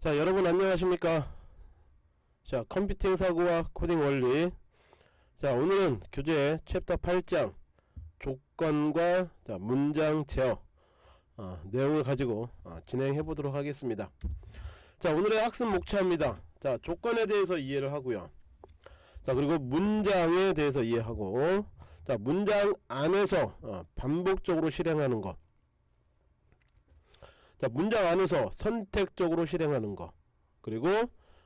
자 여러분 안녕하십니까? 자 computing 사고와 코딩 원리. 자 오늘은 교재 챕터 8장 조건과 자, 문장 제어 어, 내용을 가지고 어, 진행해 보도록 하겠습니다. 자 오늘의 학습 목차입니다. 자 조건에 대해서 이해를 하고요. 자 그리고 문장에 대해서 이해하고 자 문장 안에서 어, 반복적으로 실행하는 것 자 문장 안에서 선택적으로 실행하는 거. 그리고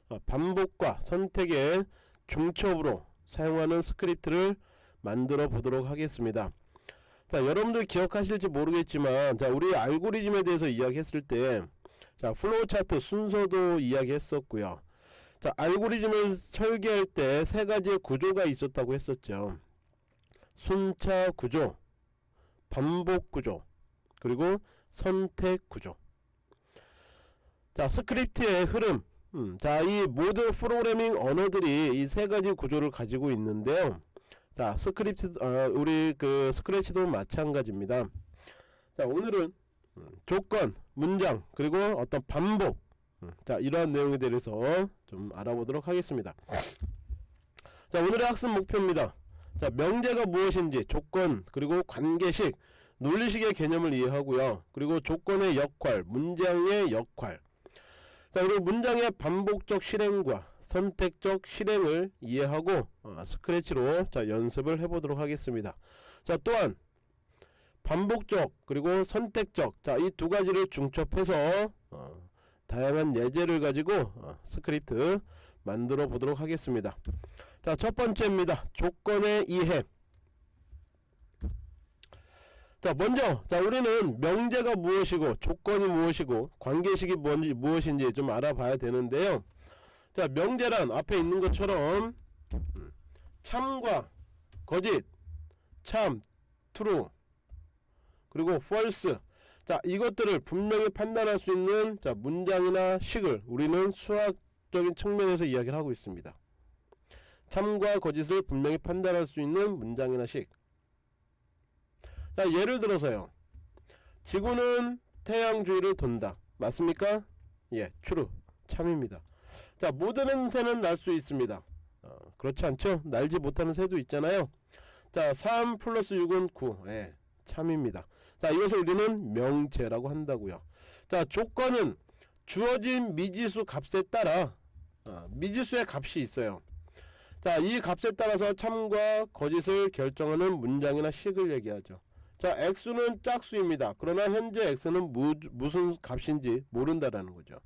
어, 반복과 선택의 중첩으로 사용하는 스크립트를 만들어 보도록 하겠습니다. 자 여러분들 기억하실지 모르겠지만 자 우리 알고리즘에 대해서 이야기했을 때자 플로우 차트 순서도 이야기했었고요. 자 알고리즘을 설계할 때 세 가지의 구조가 있었다고 했었죠. 순차 구조 반복 구조 그리고 선택 구조 자 스크립트의 흐름. 음, 자이 모든 프로그래밍 언어들이 이 세 가지 구조를 가지고 있는데요. 자 스크립트 어, 우리 그 스크래치도 마찬가지입니다. 자 오늘은 음, 조건 문장 그리고 어떤 반복. 음, 자 이러한 내용에 대해서 좀 알아보도록 하겠습니다. 자 오늘의 학습 목표입니다. 자 명제가 무엇인지 조건 그리고 관계식 논리식의 개념을 이해하고요. 그리고 조건의 역할 문장의 역할 자 그리고 문장의 반복적 실행과 선택적 실행을 이해하고 어, 스크래치로 자 연습을 해보도록 하겠습니다. 자 또한 반복적 그리고 선택적 자 이 두 가지를 중첩해서 어, 다양한 예제를 가지고 어, 스크립트 만들어 보도록 하겠습니다. 자 첫 번째입니다. 조건의 이해 자 먼저 자 우리는 명제가 무엇이고 조건이 무엇이고 관계식이 뭔지 무엇인지 좀 알아봐야 되는데요. 자 명제란 앞에 있는 것처럼 음, 참과 거짓 참 true 그리고 false. 자 이것들을 분명히 판단할 수 있는 자 문장이나 식을 우리는 수학적인 측면에서 이야기를 하고 있습니다. 참과 거짓을 분명히 판단할 수 있는 문장이나 식 자 예를 들어서요. 지구는 태양 주위를 돈다. 맞습니까? 예 true. 참입니다. 자 모든 새는 날 수 있습니다. 어, 그렇지 않죠? 날지 못하는 새도 있잖아요. 자 3 플러스 6은 9 예, 참입니다. 자 이것을 우리는 명제라고 한다고요. 자 조건은 주어진 미지수 값에 따라 어, 미지수의 값이 있어요. 자 이 값에 따라서 참과 거짓을 결정하는 문장이나 식을 얘기하죠 자 x는 짝수입니다. 그러나 현재 x는 무, 무슨 값인지 모른다라는 거죠.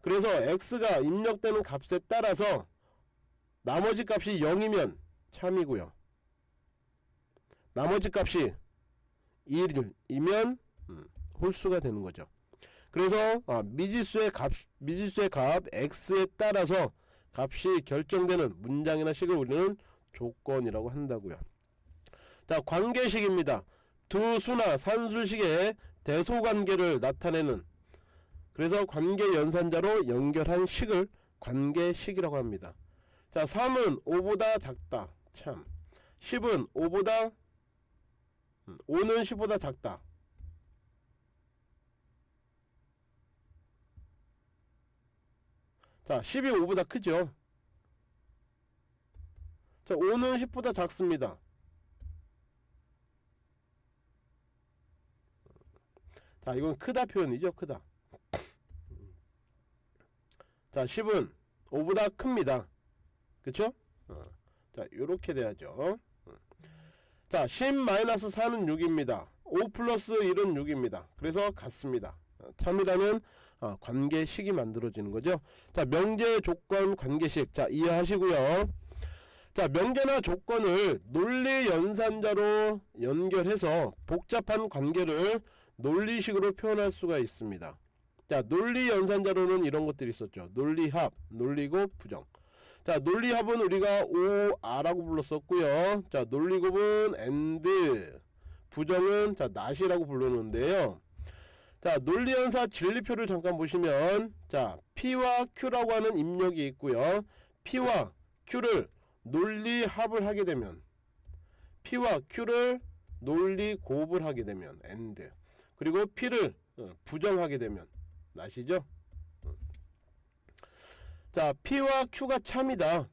그래서 x가 입력되는 값에 따라서 나머지 값이 0이면 참이고요. 나머지 값이 1이면 음, 홀수가 되는 거죠. 그래서 아, 미지수의 값 미지수의 값 x에 따라서 값이 결정되는 문장이나 식을 우리는 조건이라고 한다고요. 자 관계식입니다 두 수나 산술식의 대소관계를 나타내는 그래서 관계 연산자로 연결한 식을 관계식이라고 합니다. 자 3은 5보다 작다. 참. 10은 5보다 5는 10보다 작다. 자 10이 5보다 크죠? 자 5는 10보다 작습니다 자 이건 크다 표현이죠 크다. 자 10은 5보다 큽니다. 그쵸? 어. 자 요렇게 돼야죠. 자 10-4는 6입니다. 5 플러스 1은 6입니다. 그래서 같습니다. 어, 참이라는 어, 관계식이 만들어지는 거죠. 자 명제 조건 관계식. 자 이해하시고요. 자 명제나 조건을 논리 연산자로 연결해서 복잡한 관계를 논리식으로 표현할 수가 있습니다. 자 논리 연산자로는 이런 것들이 있었죠. 논리합 논리곱 부정. 자 논리합은 우리가 OR라고 불렀었고요. 자 논리곱은 AND 부정은 자 not이라고 부르는데요. 자 논리연사 진리표를 잠깐 보시면 자 P와 Q라고 하는 입력이 있고요. P와 Q를 논리합을 하게 되면 P와 Q를 논리곱을 하게 되면 AND 그리고 P를 어, 부정하게 되면 나시죠? 자 P와 Q가 참이다.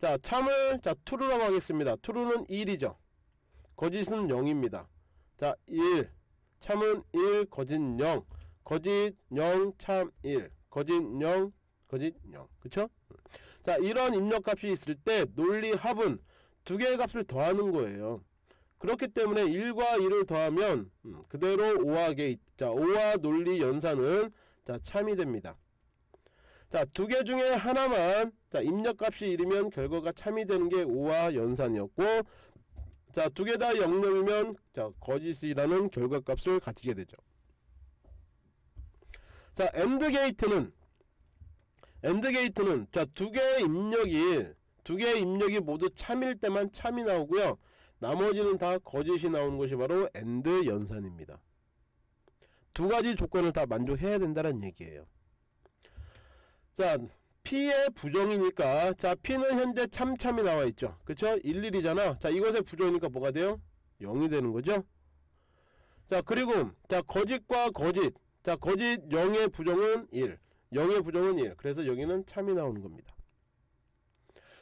자 참을 자 true라고 하겠습니다. true는 1이죠. 거짓은 0입니다. 자1 참은 1 거짓 0 거짓 0 참 1 거짓 0 거짓 0 그쵸? 자 이런 입력값이 있을 때 논리 합은 두 개의 값을 더하는 거예요 그렇기 때문에 1과 1을 더하면 음, 그대로 OR 게이트 자 OR 논리 연산은 자 참이 됩니다. 자 두 개 중에 하나만 자 입력값이 1이면 결과가 참이 되는 게 OR 연산이었고 자 두 개 다 0점이면 자 거짓이라는 결과값을 가지게 되죠. 자 AND 게이트는 AND 게이트는 자 두 개의 입력이 두 개의 입력이 모두 참일 때만 참이 나오고요 나머지는 다 거짓이 나오는 것이 바로 AND 연산입니다. 두 가지 조건을 다 만족해야 된다는 얘기예요. 자 P의 부정이니까 자 P는 현재 참참이 나와 있죠. 그쵸? 11이잖아. 자 이것의 부정이니까 뭐가 돼요? 0이 되는 거죠? 자 그리고 자 거짓과 거짓. 자 거짓 0의 부정은 1 0의 부정은 1 그래서 여기는 참이 나오는 겁니다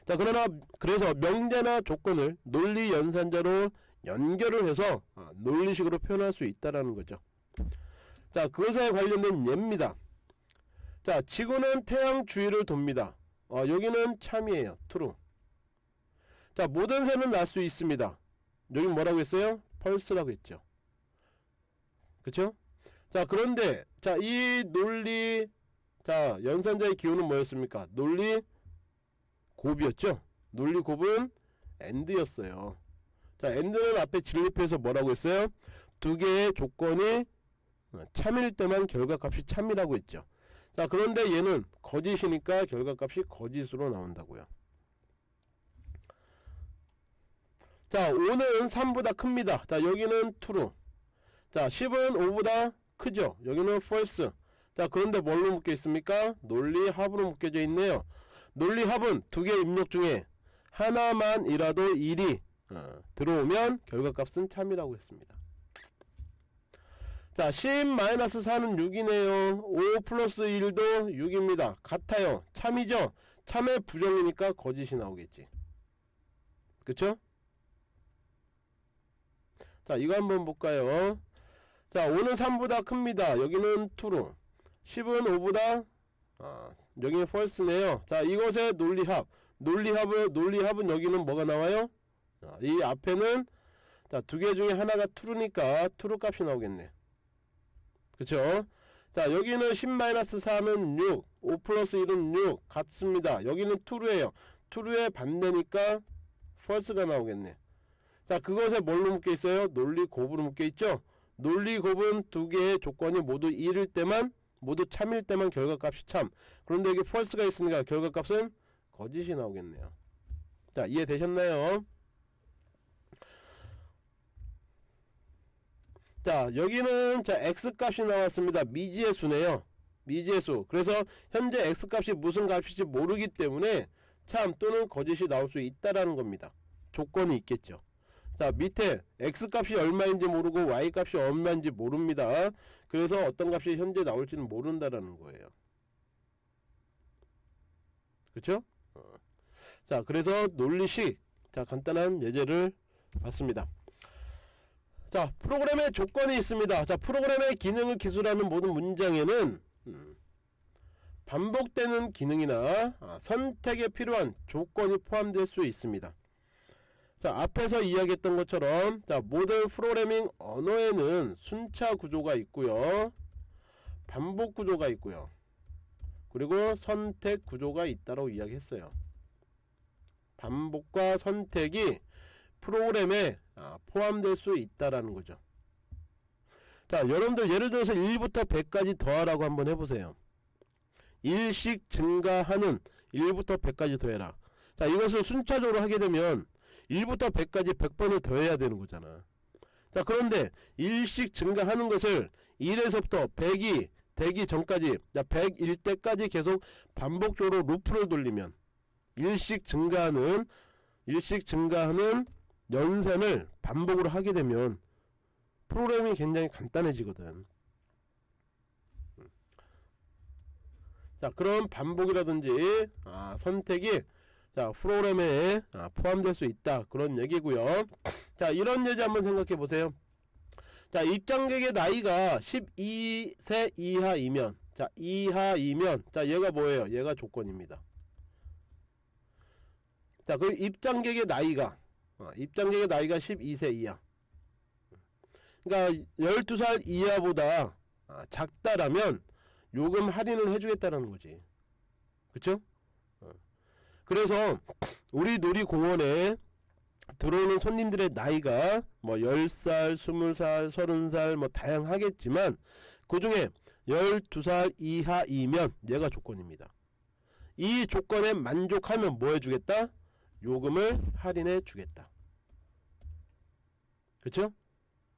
자 그러나 그래서 명제나 조건을 논리 연산자로 연결을 해서 아, 논리식으로 표현할 수 있다라는 거죠. 자 그것에 관련된 예입니다. 자 지구는 태양 주위를 돕니다. 어, 여기는 참이에요. true 자 모든 새는 날 수 있습니다. 여기 뭐라고 했어요? 펄스라고 했죠. 그쵸? 자 그런데 자 이 논리 자 연산자의 기호는 뭐였습니까? 논리 곱이었죠? 논리 곱은 end였어요. 자 end는 앞에 진립해서 뭐라고 했어요? 두 개의 조건이 어, 참일 때만 결과값이 참이라고 했죠. 자 그런데 얘는 거짓이니까 결과값이 거짓으로 나온다고요. 자 5는 3보다 큽니다. 자 여기는 true. 자 10은 5보다 크죠? 여기는 false. 자 그런데 뭘로 묶여 있습니까? 논리 합으로 묶여져 있네요 논리 합은 두 개 입력 중에 하나만이라도 1이 어, 들어오면 결과값은 참이라고 했습니다. 자 10-4는 6이네요. 5 플러스 1도 6입니다. 같아요. 참이죠? 참의 부정이니까 거짓이 나오겠지. 그쵸? 자 이거 한번 볼까요? 자 5는 3보다 큽니다. 여기는 true 10은 5보다 아, 여기는 false네요. 자 이것의 논리합. 논리합을 논리합은 여기는 뭐가 나와요? 자, 이 앞에는 자 두 개 중에 하나가 true니까 true 값이 나오겠네. 그쵸? 자 여기는 10-4는 6 5 플러스 1은 6 같습니다. 여기는 true에요. true의 반대니까 false가 나오겠네. 자 그것에 뭘로 묶여 있어요? 논리 곱으로 묶여 있죠? 논리 곱은 두 개의 조건이 모두 1일 때만 모두 참일 때만 결과값이 참. 그런데 여기 false가 있으니까 결과값은 거짓이 나오겠네요. 자 이해되셨나요? 자 여기는 자 x값이 나왔습니다. 미지의 수네요. 미지의 수. 그래서 현재 x값이 무슨 값일지 모르기 때문에 참 또는 거짓이 나올 수 있다라는 겁니다. 조건이 있겠죠. 자 밑에 x값이 얼마인지 모르고 y값이 얼마인지 모릅니다 그래서 어떤 값이 현재 나올지는 모른다라는 거예요. 그렇죠? 자 그래서 논리식 자 간단한 예제를 봤습니다. 자 프로그램의 조건이 있습니다. 자 프로그램의 기능을 기술하는 모든 문장에는 음, 반복되는 기능이나 아, 선택에 필요한 조건이 포함될 수 있습니다 자 앞에서 이야기했던 것처럼 자 모든 프로그래밍 언어에는 순차 구조가 있고요. 반복 구조가 있고요. 그리고 선택 구조가 있다고 이야기했어요. 반복과 선택이 프로그램에 아, 포함될 수 있다라는 거죠. 자 여러분들 예를 들어서 1부터 100까지 더하라고 한번 해보세요. 1씩 증가하는 1부터 100까지 더해라. 자 이것을 순차적으로 하게 되면 1부터 100까지 100번을 더해야 되는 거잖아. 자 그런데 1씩 증가하는 것을 1에서부터 100이 되기 전까지 자 100일 때까지 계속 반복적으로 루프를 돌리면 1씩 증가하는 1씩 증가하는 연산을 반복으로 하게 되면 프로그램이 굉장히 간단해지거든. 자 그런 반복이라든지 아, 선택이 자 프로그램에 아, 포함될 수 있다. 그런 얘기고요. 자 이런 예제 한번 생각해 보세요. 자 입장객의 나이가 12세 이하이면 자 이하이면 자 얘가 뭐예요? 얘가 조건입니다. 자 그 입장객의 나이가 어, 입장객의 나이가 12세 이하. 그러니까 12살 이하보다 아, 작다라면 요금 할인을 해주겠다라는 거지. 그쵸? 어. 그래서 우리 놀이공원에 들어오는 손님들의 나이가 뭐 10살, 20살, 30살 뭐 다양하겠지만 그 중에 12살 이하이면 얘가 조건입니다. 이 조건에 만족하면 뭐 해주겠다? 요금을 할인해 주겠다. 그쵸?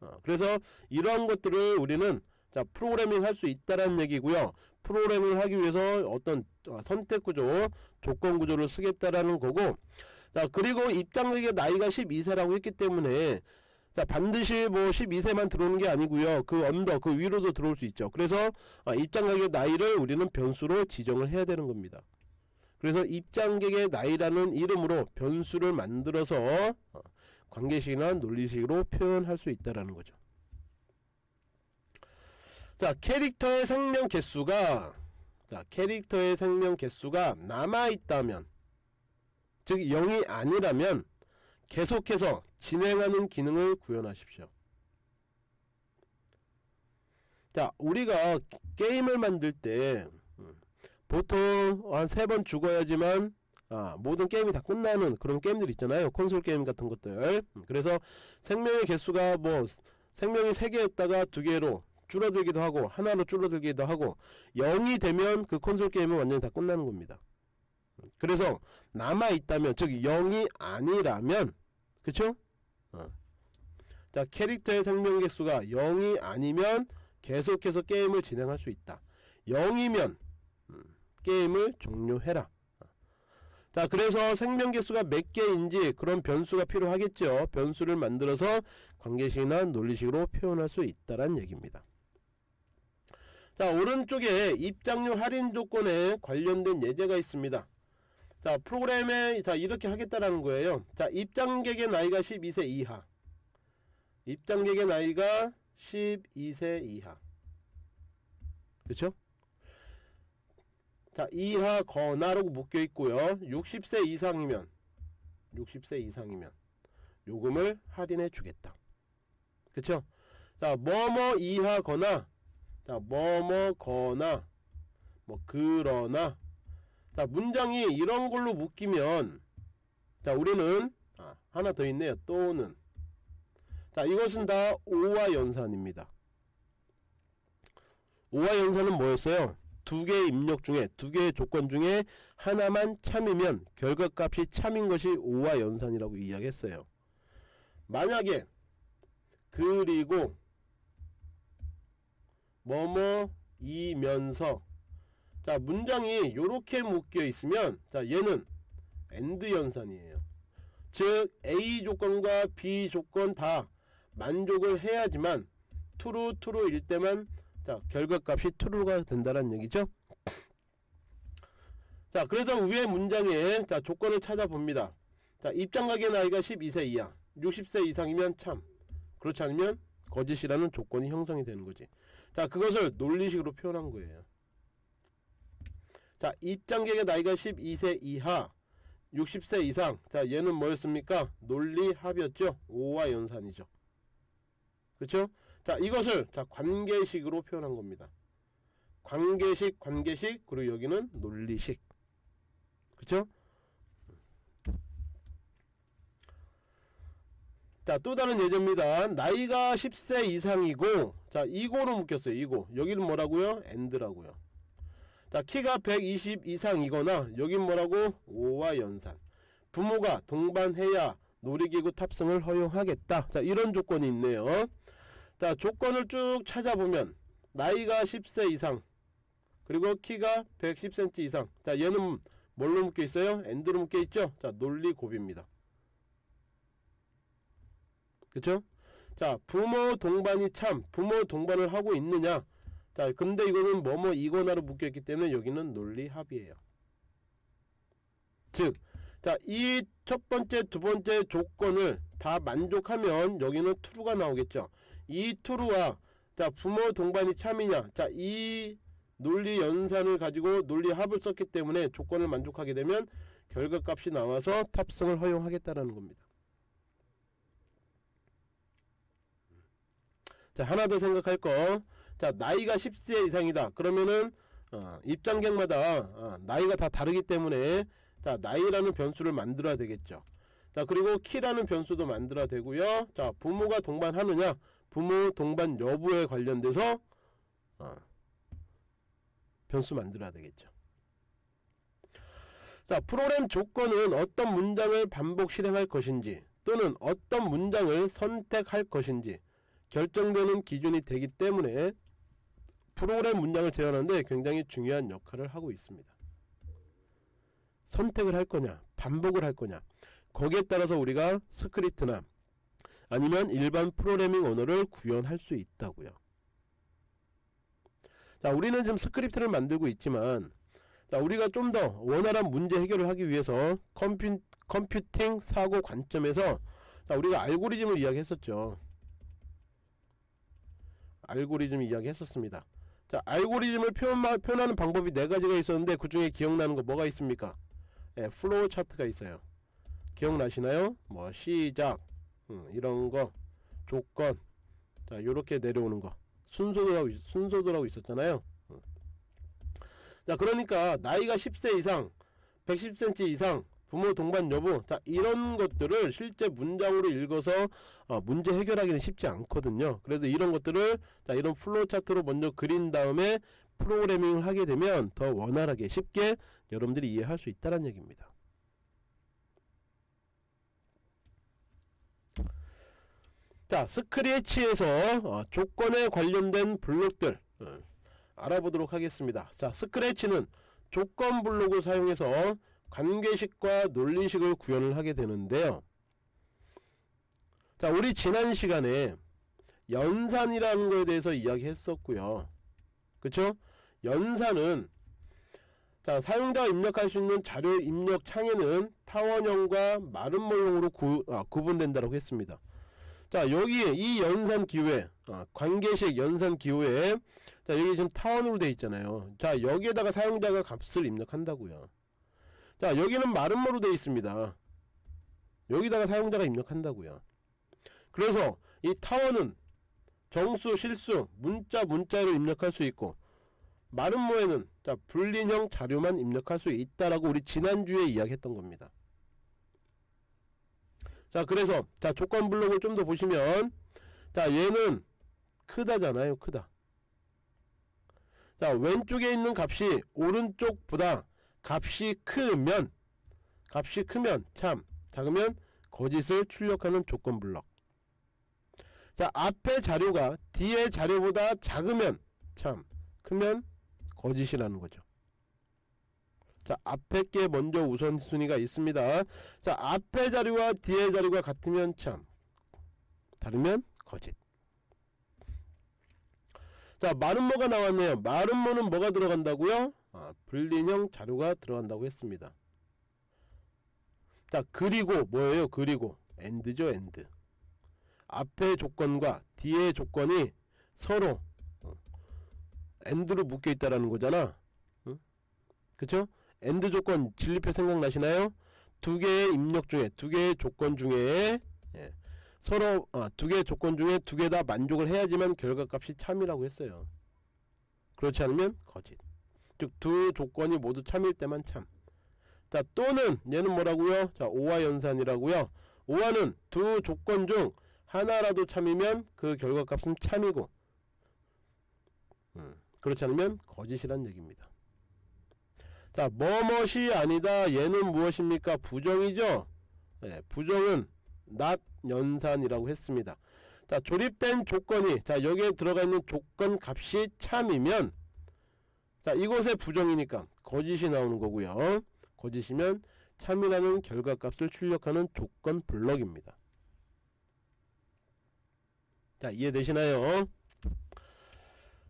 어, 그래서 이러한 것들을 우리는 자 프로그래밍 할 수 있다라는 얘기고요. 프로그래밍을 하기 위해서 어떤 어, 선택 구조, 조건 구조를 쓰겠다라는 거고 자 그리고 입장객의 나이가 12세라고 했기 때문에 자 반드시 뭐 12세만 들어오는 게 아니고요. 그 언더 그 위로도 들어올 수 있죠. 그래서 아, 입장객의 나이를 우리는 변수로 지정을 해야 되는 겁니다. 그래서 입장객의 나이라는 이름으로 변수를 만들어서 어, 관계식이나 논리식으로 표현할 수 있다라는 거죠 자 캐릭터의 생명 개수가 자 캐릭터의 생명 개수가 남아있다면 즉 0이 아니라면 계속해서 진행하는 기능을 구현하십시오. 자 우리가 게임을 만들 때 음, 보통 한 세 번 죽어야지만 아, 모든 게임이 다 끝나는 그런 게임들 있잖아요 콘솔 게임 같은 것들 음, 그래서 생명의 개수가 뭐 생명이 3개였다가 2개로 줄어들기도 하고 하나로 줄어들기도 하고 0이 되면 그 콘솔 게임은 완전히 다 끝나는 겁니다 그래서 남아있다면 즉 0이 아니라면 그쵸? 어. 자 캐릭터의 생명 개수가 0이 아니면 계속해서 게임을 진행할 수 있다 0이면 음, 게임을 종료해라 어. 자 그래서 생명 개수가 몇 개인지 그런 변수가 필요하겠죠 변수를 만들어서 관계식이나 논리식으로 표현할 수 있다란 얘기입니다 자 오른쪽에 입장료 할인 조건에 관련된 예제가 있습니다. 자 프로그램에 자 이렇게 하겠다라는 거예요. 자 입장객의 나이가 12세 이하. 입장객의 나이가 12세 이하. 그렇죠 자 이하 거나라고 묶여 있고요. 60세 이상이면 60세 이상이면 요금을 할인해 주겠다. 그쵸? 자 뭐뭐 이하거나 자 뭐뭐거나 뭐 그러나. 자 문장이 이런 걸로 묶이면 자 우리는 아, 하나 더 있네요. 또는. 자 이것은 다 오와 연산입니다. 오와 연산은 뭐였어요? 두 개의 입력 중에 두 개의 조건 중에 하나만 참이면 결과값이 참인 것이 오와 연산이라고 이야기했어요. 만약에 그리고 뭐뭐 이면서. 자 문장이 요렇게 묶여 있으면 자 얘는 AND 연산이에요. 즉 A 조건과 B 조건 다 만족을 해야지만 true true일 때만 자 결과값이 true가 된다는 얘기죠? 자 그래서 위에 문장에 자 조건을 찾아봅니다. 자 입장자의 나이가 12세 이하. 60세 이상이면 참. 그렇지 않으면 거짓이라는 조건이 형성이 되는 거지 자 그것을 논리식으로 표현한 거예요. 자 입장객의 나이가 12세 이하 60세 이상. 자 얘는 뭐였습니까? 논리합이었죠? 5와 연산이죠. 그렇죠? 자 이것을 자 관계식으로 표현한 겁니다. 관계식 관계식 그리고 여기는 논리식. 그렇죠 자 또 다른 예제입니다. 나이가 10세 이상이고 자 이고로 묶였어요 이고 여기는 뭐라고요? AND라고요. 자 키가 120 이상이거나 여긴 뭐라고? OR 연산. 부모가 동반해야 놀이기구 탑승을 허용하겠다. 자 이런 조건이 있네요. 자 조건을 쭉 찾아보면 나이가 10세 이상 그리고 키가 110cm 이상. 자 얘는 뭘로 묶여 있어요? AND로 묶여 있죠? 자 논리 곱입니다 그쵸 자 부모 동반이 참 부모 동반을 하고 있느냐? 자 근데 이거는 뭐뭐 이거나로 묶여있기 때문에 여기는 논리 합이에요. 즉 자 이 첫 번째 두 번째 조건을 다 만족하면 여기는 true가 나오겠죠. 이 true와 자 부모 동반이 참이냐? 자이 논리 연산을 가지고 논리 합을 썼기 때문에 조건을 만족하게 되면 결과값이 나와서 탑승을 허용하겠다라는 겁니다 자 하나 더 생각할 거. 자 나이가 10세 이상이다. 그러면은 어, 입장객마다 어, 나이가 다 다르기 때문에 자 나이라는 변수를 만들어야 되겠죠. 자 그리고 키라는 변수도 만들어야 되고요. 자 부모가 동반하느냐 부모 동반 여부에 관련돼서 어, 변수 만들어야 되겠죠. 자 프로그램 조건은 어떤 문장을 반복 실행할 것인지 또는 어떤 문장을 선택할 것인지 결정되는 기준이 되기 때문에 프로그램 문장을 제어하는데 굉장히 중요한 역할을 하고 있습니다. 선택을 할 거냐 반복을 할 거냐 거기에 따라서 우리가 스크립트나 아니면 일반 프로그래밍 언어를 구현할 수 있다고요. 자 우리는 지금 스크립트를 만들고 있지만 자 우리가 좀 더 원활한 문제 해결을 하기 위해서 컴퓨, 컴퓨팅 사고 관점에서 자 우리가 알고리즘을 이야기했었죠. 알고리즘 이야기 했었습니다. 자, 알고리즘을 표현, 표현하는 방법이 네 가지가 있었는데 그 중에 기억나는 거 뭐가 있습니까? 예, 플로우 차트가 있어요. 기억나시나요? 뭐 시작 음, 이런 거 조건 자 요렇게 내려오는 거 순서들하고 순서들하고 있었잖아요. 음. 자 그러니까 나이가 10세 이상 110cm 이상 부모 동반 여부. 자 이런 것들을 실제 문장으로 읽어서 어, 문제 해결하기는 쉽지 않거든요. 그래서 이런 것들을 자 이런 플로우 차트로 먼저 그린 다음에 프로그래밍을 하게 되면 더 원활하게 쉽게 여러분들이 이해할 수 있다는 얘기입니다. 자 스크래치에서 어, 조건에 관련된 블록들 어, 알아보도록 하겠습니다. 자 스크래치는 조건 블록을 사용해서 관계식과 논리식을 구현을 하게 되는데요. 자, 우리 지난 시간에 연산이라는 것에 대해서 이야기했었고요. 그쵸? 연산은 자, 사용자가 입력할 수 있는 자료 입력 창에는 타원형과 마름모형으로 구, 아, 구분된다고 했습니다. 자, 여기에 이 연산 기호에 아, 관계식 연산 기호에 자, 여기 지금 타원으로 되어 있잖아요. 자, 여기에다가 사용자가 값을 입력한다고요. 자 여기는 마름모로 되어 있습니다. 여기다가 사용자가 입력한다고요. 그래서 이 타원은 정수 실수 문자 문자로 입력할 수 있고 마름모에는 자 불린형 자료만 입력할 수 있다라고 우리 지난주에 이야기했던 겁니다. 자 그래서 자 조건 블록을 좀 더 보시면 자 얘는 크다잖아요 크다. 자 왼쪽에 있는 값이 오른쪽보다 값이 크면 값이 크면 참 작으면 거짓을 출력하는 조건 블럭. 자 앞에 자료가 뒤에 자료보다 작으면 참 크면 거짓이라는 거죠. 자 앞에 게 먼저 우선순위가 있습니다. 자 앞에 자료와 뒤에 자료가 같으면 참 다르면 거짓. 자 마름모가 나왔네요. 마름모는 뭐가 들어간다고요 아, Boolean형 자료가 들어간다고 했습니다. 자 그리고 뭐예요? 그리고 AND죠 AND. 앞의 조건과 뒤의 조건이 서로 어, AND로 묶여 있다라는 거잖아. 응? 그쵸? AND 조건 진리표 생각나시나요? 두 개의 입력 중에 두 개의 조건 중에 예, 서로 아, 두 개의 조건 중에 두 개 다 만족을 해야지만 결과값이 참이라고 했어요. 그렇지 않으면 거짓. 즉 두 조건이 모두 참일 때만 참. 자 또는 얘는 뭐라고요? 자 OR 연산이라고요. OR는 두 조건 중 하나라도 참이면 그 결과값은 참이고 음, 그렇지 않으면 거짓이란 얘기입니다. 자 뭐뭇이 아니다 얘는 무엇입니까? 부정이죠. 네, 부정은 not 연산이라고 했습니다. 자 조립된 조건이 자 여기에 들어가 있는 조건 값이 참이면 자 이곳에 부정이니까 거짓이 나오는 거고요. 거짓이면 참이라는 결과값을 출력하는 조건 블럭입니다. 자 이해되시나요?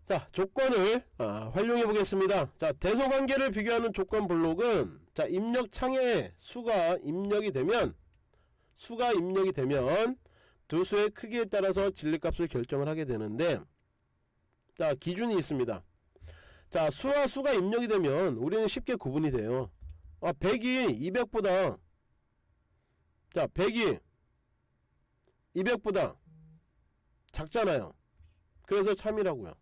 자 조건을 아, 활용해 보겠습니다. 자 대소관계를 비교하는 조건 블록은 자 입력 창에 수가 입력이 되면 수가 입력이 되면 두 수의 크기에 따라서 진리값을 결정을 하게 되는데 자 기준이 있습니다 자 수와 수가 입력이 되면 우리는 쉽게 구분이 돼요. 아 100이 200보다. 자 100이 200보다 작잖아요. 그래서 참이라고요.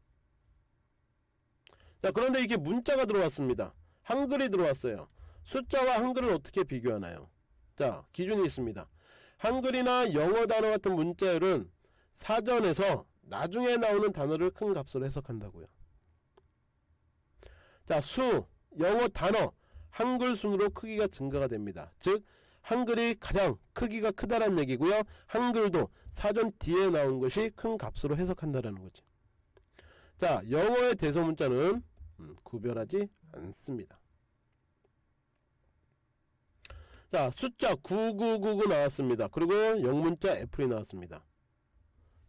자 그런데 이게 문자가 들어왔습니다. 한글이 들어왔어요. 숫자와 한글을 어떻게 비교하나요? 자 기준이 있습니다. 한글이나 영어 단어 같은 문자열은 사전에서 나중에 나오는 단어를 큰 값으로 해석한다고요 자 수, 영어 단어, 한글 순으로 크기가 증가가 됩니다. 즉 한글이 가장 크기가 크다는 얘기고요. 한글도 사전 뒤에 나온 것이 큰 값으로 해석한다라는 거지. 자 영어의 대소문자는 음, 구별하지 않습니다. 자 숫자 9999 나왔습니다. 그리고 영문자 애플이 나왔습니다.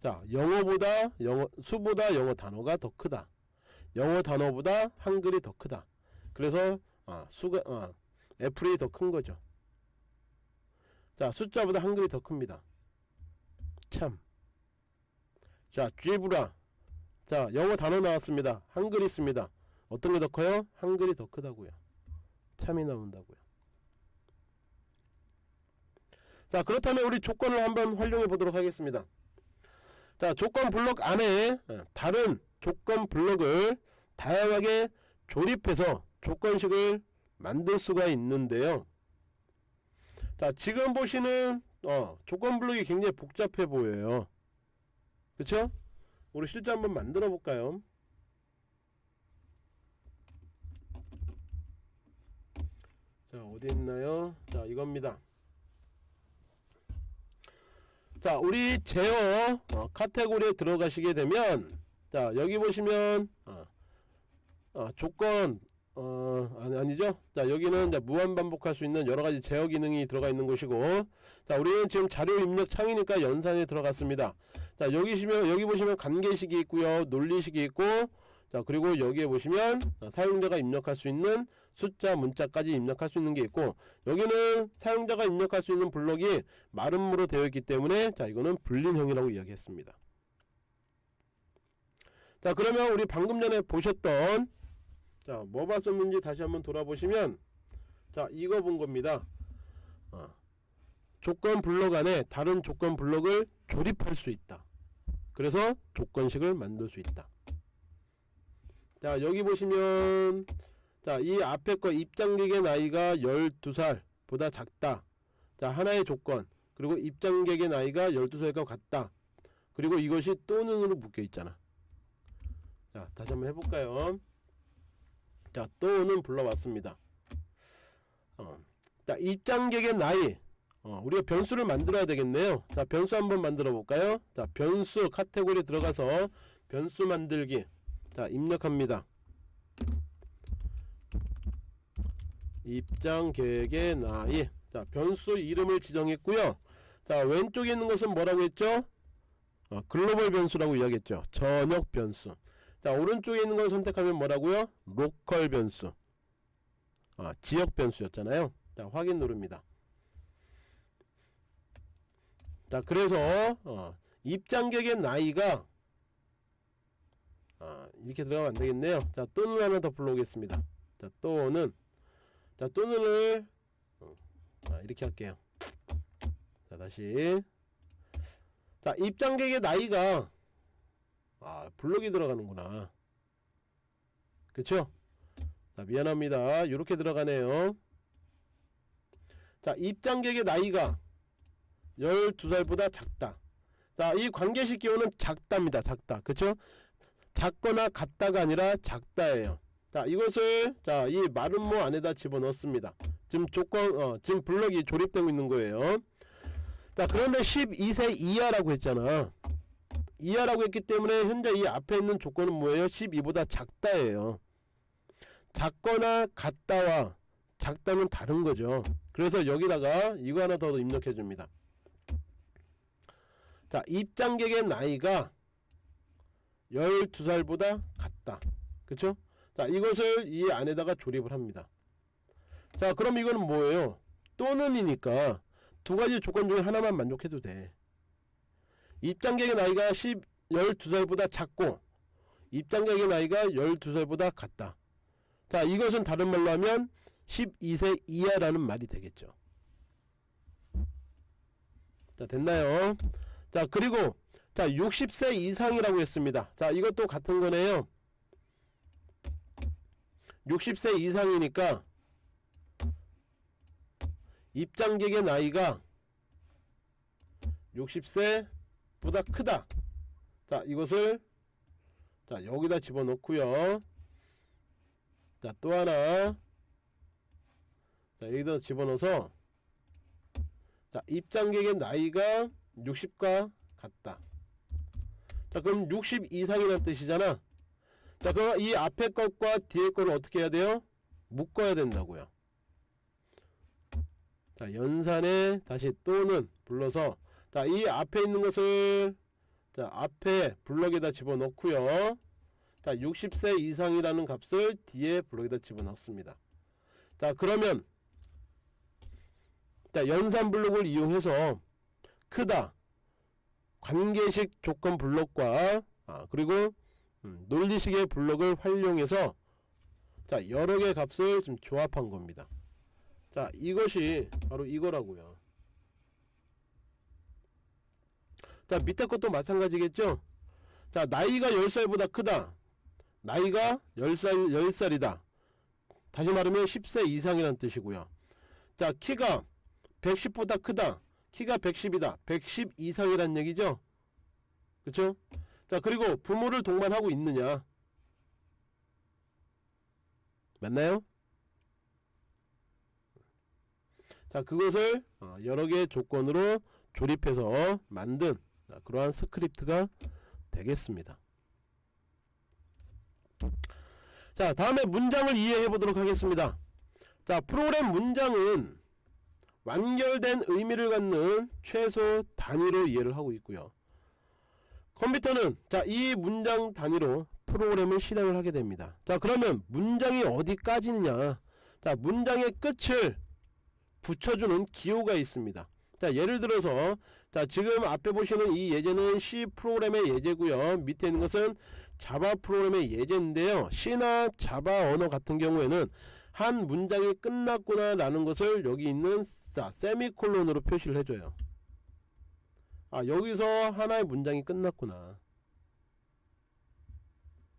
자 영어보다 영어 수보다 영어 단어가 더 크다 영어 단어보다 한글이 더 크다. 그래서 아, 수가 아, 애플이 더 큰 거죠. 자 숫자보다 한글이 더 큽니다. 참자 쥐브라. 자 영어 단어 나왔습니다. 한글 있습니다. 어떤 게 더 커요? 한글이 더 크다고요. 참이 나온다고요. 자 그렇다면 우리 조건을 한번 활용해 보도록 하겠습니다. 자 조건 블록 안에 어, 다른 조건 블록을 다양하게 조립해서 조건식을 만들 수가 있는데요. 자 지금 보시는 어, 조건 블록이 굉장히 복잡해 보여요. 그쵸? 우리 실제 한번 만들어 볼까요? 자 어디 있나요? 자 이겁니다. 자 우리 제어 어, 카테고리에 들어가시게 되면 자 여기 보시면 어, 어, 조건 어 아니, 아니 죠? 자 여기는 이제 무한 반복할 수 있는 여러가지 제어 기능이 들어가 있는 곳이고 자 우리는 지금 자료 입력 창이니까 연산에 들어갔습니다. 자 여기 보시면 여기 보시면 관계식이 있고요 논리식이 있고 자 그리고 여기에 보시면 사용자가 입력할 수 있는 숫자 문자까지 입력할 수 있는 게 있고 여기는 사용자가 입력할 수 있는 블록이 마름모로 되어 있기 때문에 자 이거는 불린형이라고 이야기했습니다 자 그러면 우리 방금 전에 보셨던 자 뭐 봤었는지 다시 한번 돌아보시면 자 이거 본 겁니다. 어, 조건 블록 안에 다른 조건 블록을 조립할 수 있다. 그래서 조건식을 만들 수 있다. 자 여기 보시면 자이 앞에 거 입장객의 나이가 12살 보다 작다. 자 하나의 조건. 그리고 입장객의 나이가 12살과 같다. 그리고 이것이 또는으로 묶여 있잖아 자 다시 한번 해볼까요? 자 또는 불러왔습니다. 어, 자 입장객의 나이. 어, 우리가 변수를 만들어야 되겠네요. 자 변수 한번 만들어 볼까요? 자 변수 카테고리 들어가서 변수 만들기. 자 입력합니다. 입장객의 나이. 자 변수 이름을 지정했고요. 자 왼쪽에 있는 것은 뭐라고 했죠? 어, 글로벌 변수라고 이야기했죠. 전역 변수 자 오른쪽에 있는 걸 선택하면 뭐라고요? local 변수. 아, 지역 변수였잖아요. 자 확인 누릅니다. 자 그래서 어, 입장객의 나이가 아, 이렇게 들어가면 안되겠네요. 자 또는 하나 더 불러오겠습니다. 자 또는. 자 또는을 어, 아, 이렇게 할게요. 자 다시. 자 입장객의 나이가 아 블록이 들어가는구나. 그쵸? 자 미안합니다. 이렇게 들어가네요. 자 입장객의 나이가 12살보다 작다. 자이 관계식 기호는 작답니다. 작다. 그쵸? 작거나 같다가 아니라 작다예요. 자 이것을 자이 마름모 안에다 집어넣습니다. 지금 조건 어 지금 블럭이 조립되고 있는 거예요. 자 그런데 12세 이하라고 했잖아 이하라고 했기 때문에 현재 이 앞에 있는 조건은 뭐예요 12보다 작다예요 작거나 같다와 작다는 다른 거죠 그래서 여기다가 이거 하나 더 입력해 줍니다 자 입장객의 나이가 12살보다 같다. 그쵸? 자, 이것을 이 안에다가 조립을 합니다. 자, 그럼 이거는 뭐예요? 또는이니까 두 가지 조건 중에 하나만 만족해도 돼. 입장객의 나이가 10, 12살보다 작고 입장객의 나이가 12살보다 같다. 자, 이것은 다른 말로 하면 12세 이하라는 말이 되겠죠. 자, 됐나요? 자, 그리고 자, 60세 이상이라고 했습니다. 자, 이것도 같은 거네요. 60세 이상이니까 입장객의 나이가 60세 보다 크다. 자, 이것을 자, 여기다 집어넣고요. 자, 또 하나. 자, 여기다 집어넣어서 자, 입장객의 나이가 60과 같다. 자, 그럼 60 이상이라는 뜻이잖아. 자, 그럼 이 앞에 것과 뒤에 거를 어떻게 해야 돼요? 묶어야 된다고요. 자, 연산에 다시 또는 불러서 자, 이 앞에 있는 것을 자, 앞에 블럭에다 집어넣고요. 자, 60세 이상이라는 값을 뒤에 블럭에다 집어넣습니다. 자, 그러면 자, 연산 블록을 이용해서 크다 관계식 조건 블록과 아, 그리고 음, 논리식의 블록을 활용해서 자 여러 개 값을 좀 조합한 겁니다. 자 이것이 바로 이거라고요. 자 밑에 것도 마찬가지겠죠. 자 나이가 10살보다 크다. 나이가 10살 10살이다. 다시 말하면 10세 이상이라는 뜻이고요. 자 키가 110보다 크다. 키가 110이다. 110 이상이란 얘기죠. 그쵸? 자 그리고 부모를 동반하고 있느냐 맞나요? 자 그것을 어, 여러 개의 조건으로 조립해서 만든 그러한 스크립트가 되겠습니다. 자 다음에 문장을 이해해 보도록 하겠습니다. 자 프로그램 문장은 완결된 의미를 갖는 최소 단위로 이해를 하고 있고요. 컴퓨터는 자 이 문장 단위로 프로그램을 실행을 하게 됩니다. 자 그러면 문장이 어디까지느냐? 자 문장의 끝을 붙여주는 기호가 있습니다 자 예를 들어서 자 지금 앞에 보시는 이 예제는 C 프로그램의 예제고요. 밑에 있는 것은 자바 프로그램의 예제인데요. C나 자바 언어 같은 경우에는 한 문장이 끝났구나 라는 것을 여기 있는 자 세미콜론으로 표시를 해줘요. 아 여기서 하나의 문장이 끝났구나.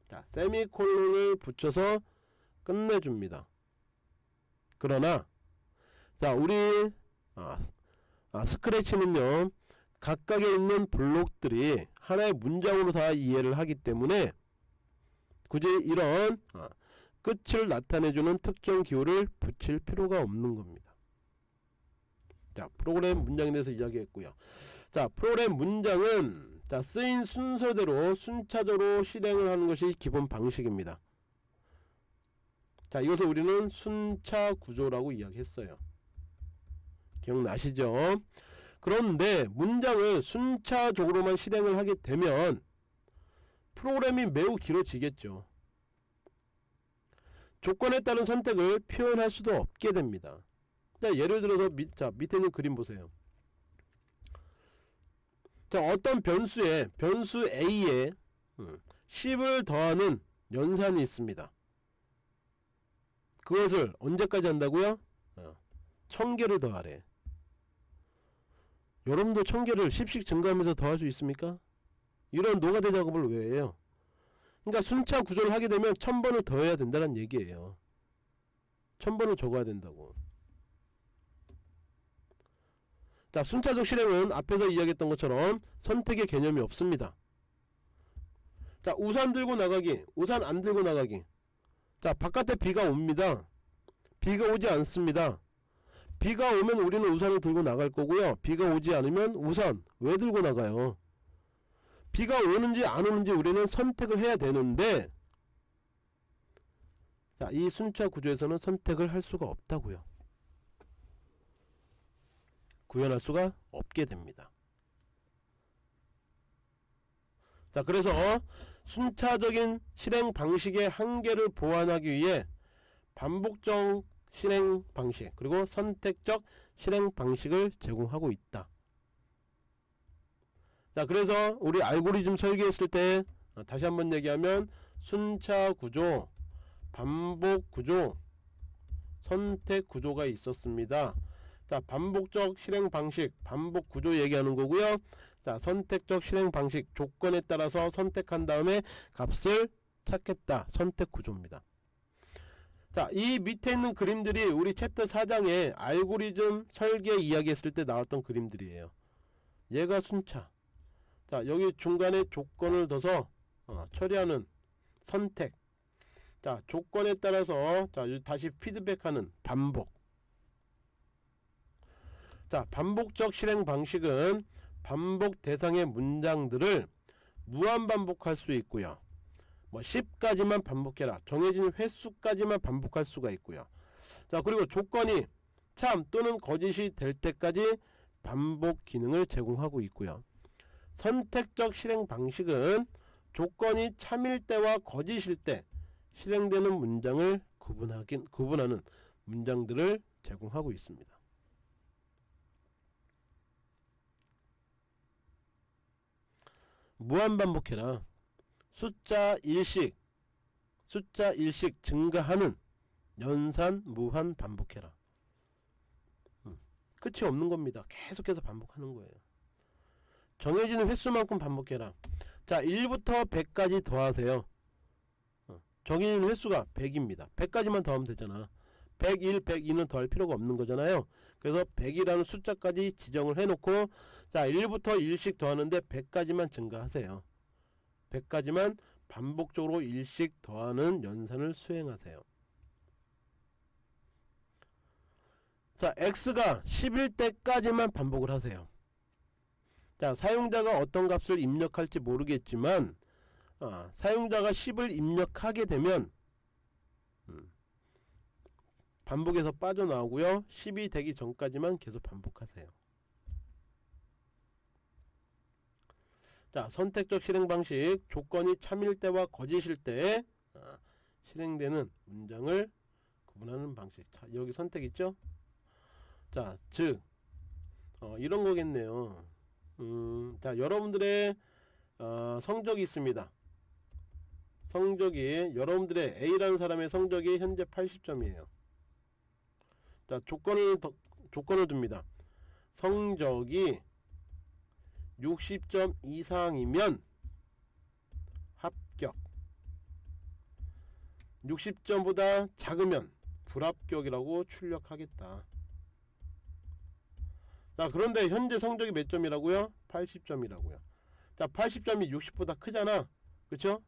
자 세미콜론을 붙여서 끝내줍니다. 그러나 자 우리 아, 아, 스크래치는요 각각에 있는 블록들이 하나의 문장으로 다 이해를 하기 때문에 굳이 이런 아, 끝을 나타내주는 특정 기호를 붙일 필요가 없는 겁니다. 자 프로그램 문장에 대해서 이야기했고요. 자 프로그램 문장은 자 쓰인 순서대로 순차적으로 실행을 하는 것이 기본 방식입니다. 자 이것을 우리는 순차 구조라고 이야기했어요 기억나시죠? 그런데 문장을 순차적으로만 실행을 하게 되면 프로그램이 매우 길어지겠죠. 조건에 따른 선택을 표현할 수도 없게 됩니다. 자 예를 들어서 밑, 자 밑에 있는 그림 보세요. 자 어떤 변수에 변수 a에 10을 더하는 연산이 있습니다. 그것을 언제까지 한다고요? 어, 1000개를 더하래 여러분도 1000개를 10씩 증가하면서 더할 수 있습니까? 이런 노가다 작업을 왜 해요? 그러니까 순차 구조를 하게 되면 1000번을 더해야 된다는 얘기예요. 1000번을 적어야 된다고. 자 순차적 실행은 앞에서 이야기했던 것처럼 선택의 개념이 없습니다. 자 우산 들고 나가기 우산 안 들고 나가기. 자 바깥에 비가 옵니다. 비가 오지 않습니다 비가 오면 우리는 우산을 들고 나갈 거고요. 비가 오지 않으면 우산 왜 들고 나가요? 비가 오는지 안 오는지 우리는 선택을 해야 되는데 자 이 순차 구조에서는 선택을 할 수가 없다고요. 구현할 수가 없게 됩니다. 자 그래서 순차적인 실행 방식의 한계를 보완하기 위해 반복적 실행 방식 그리고 선택적 실행 방식을 제공하고 있다. 자 그래서 우리 알고리즘 설계했을 때 어, 다시 한번 얘기하면 순차 구조, 반복 구조, 선택 구조가 있었습니다. 자 반복적 실행 방식, 반복 구조 얘기하는 거고요. 자 선택적 실행 방식 조건에 따라서 선택한 다음에 값을 찾겠다. 선택 구조입니다. 자, 이 밑에 있는 그림들이 우리 챕터 4장에 알고리즘 설계 이야기했을 때 나왔던 그림들이에요. 얘가 순차. 자, 여기 중간에 조건을 둬서 어, 처리하는 선택. 자, 조건에 따라서 자, 다시 피드백하는 반복. 자, 반복적 실행 방식은 반복 대상의 문장들을 무한 반복할 수 있고요. 뭐 10까지만 반복해라. 정해진 횟수까지만 반복할 수가 있고요. 자, 그리고 조건이 참 또는 거짓이 될 때까지 반복 기능을 제공하고 있고요. 선택적 실행 방식은 조건이 참일 때와 거짓일 때 실행되는 문장을 구분하긴, 구분하는 문장들을 제공하고 있습니다. 무한 반복해라. 숫자 일식 숫자 일식 증가하는 연산 무한 반복해라. 음, 끝이 없는 겁니다. 계속해서 반복하는 거예요. 정해지는 횟수만큼 반복해라. 자 1부터 100까지 더하세요. 어, 정해지는 횟수가 100입니다. 100까지만 더하면 되잖아. 101, 102는 더할 필요가 없는 거잖아요. 그래서 100이라는 숫자까지 지정을 해놓고 자 1부터 1씩 더하는데 100까지만 증가하세요. 100까지만 반복적으로 일씩 더하는 연산을 수행하세요. 자 x가 10일 때까지만 반복을 하세요. 자 사용자가 어떤 값을 입력할지 모르겠지만 아, 사용자가 10을 입력하게 되면 음, 반복에서 빠져나오고요 10이 되기 전까지만 계속 반복하세요 자 선택적 실행 방식 조건이 참일 때와 거짓일 때 아, 실행되는 문장을 구분하는 방식. 자 여기 선택 있죠? 자즉 어, 이런 거겠네요. 음, 자 여러분들의 어, 성적이 있습니다. 성적이 여러분들의 A라는 사람의 성적이 현재 80점이에요. 자 조건을 더, 조건을 둡니다. 성적이 60점 이상이면 합격. 60점보다 작으면 불합격이라고 출력하겠다. 자 그런데 현재 성적이 몇 점이라고요? 80점이라고요. 자 80점이 60보다 크잖아. 그쵸?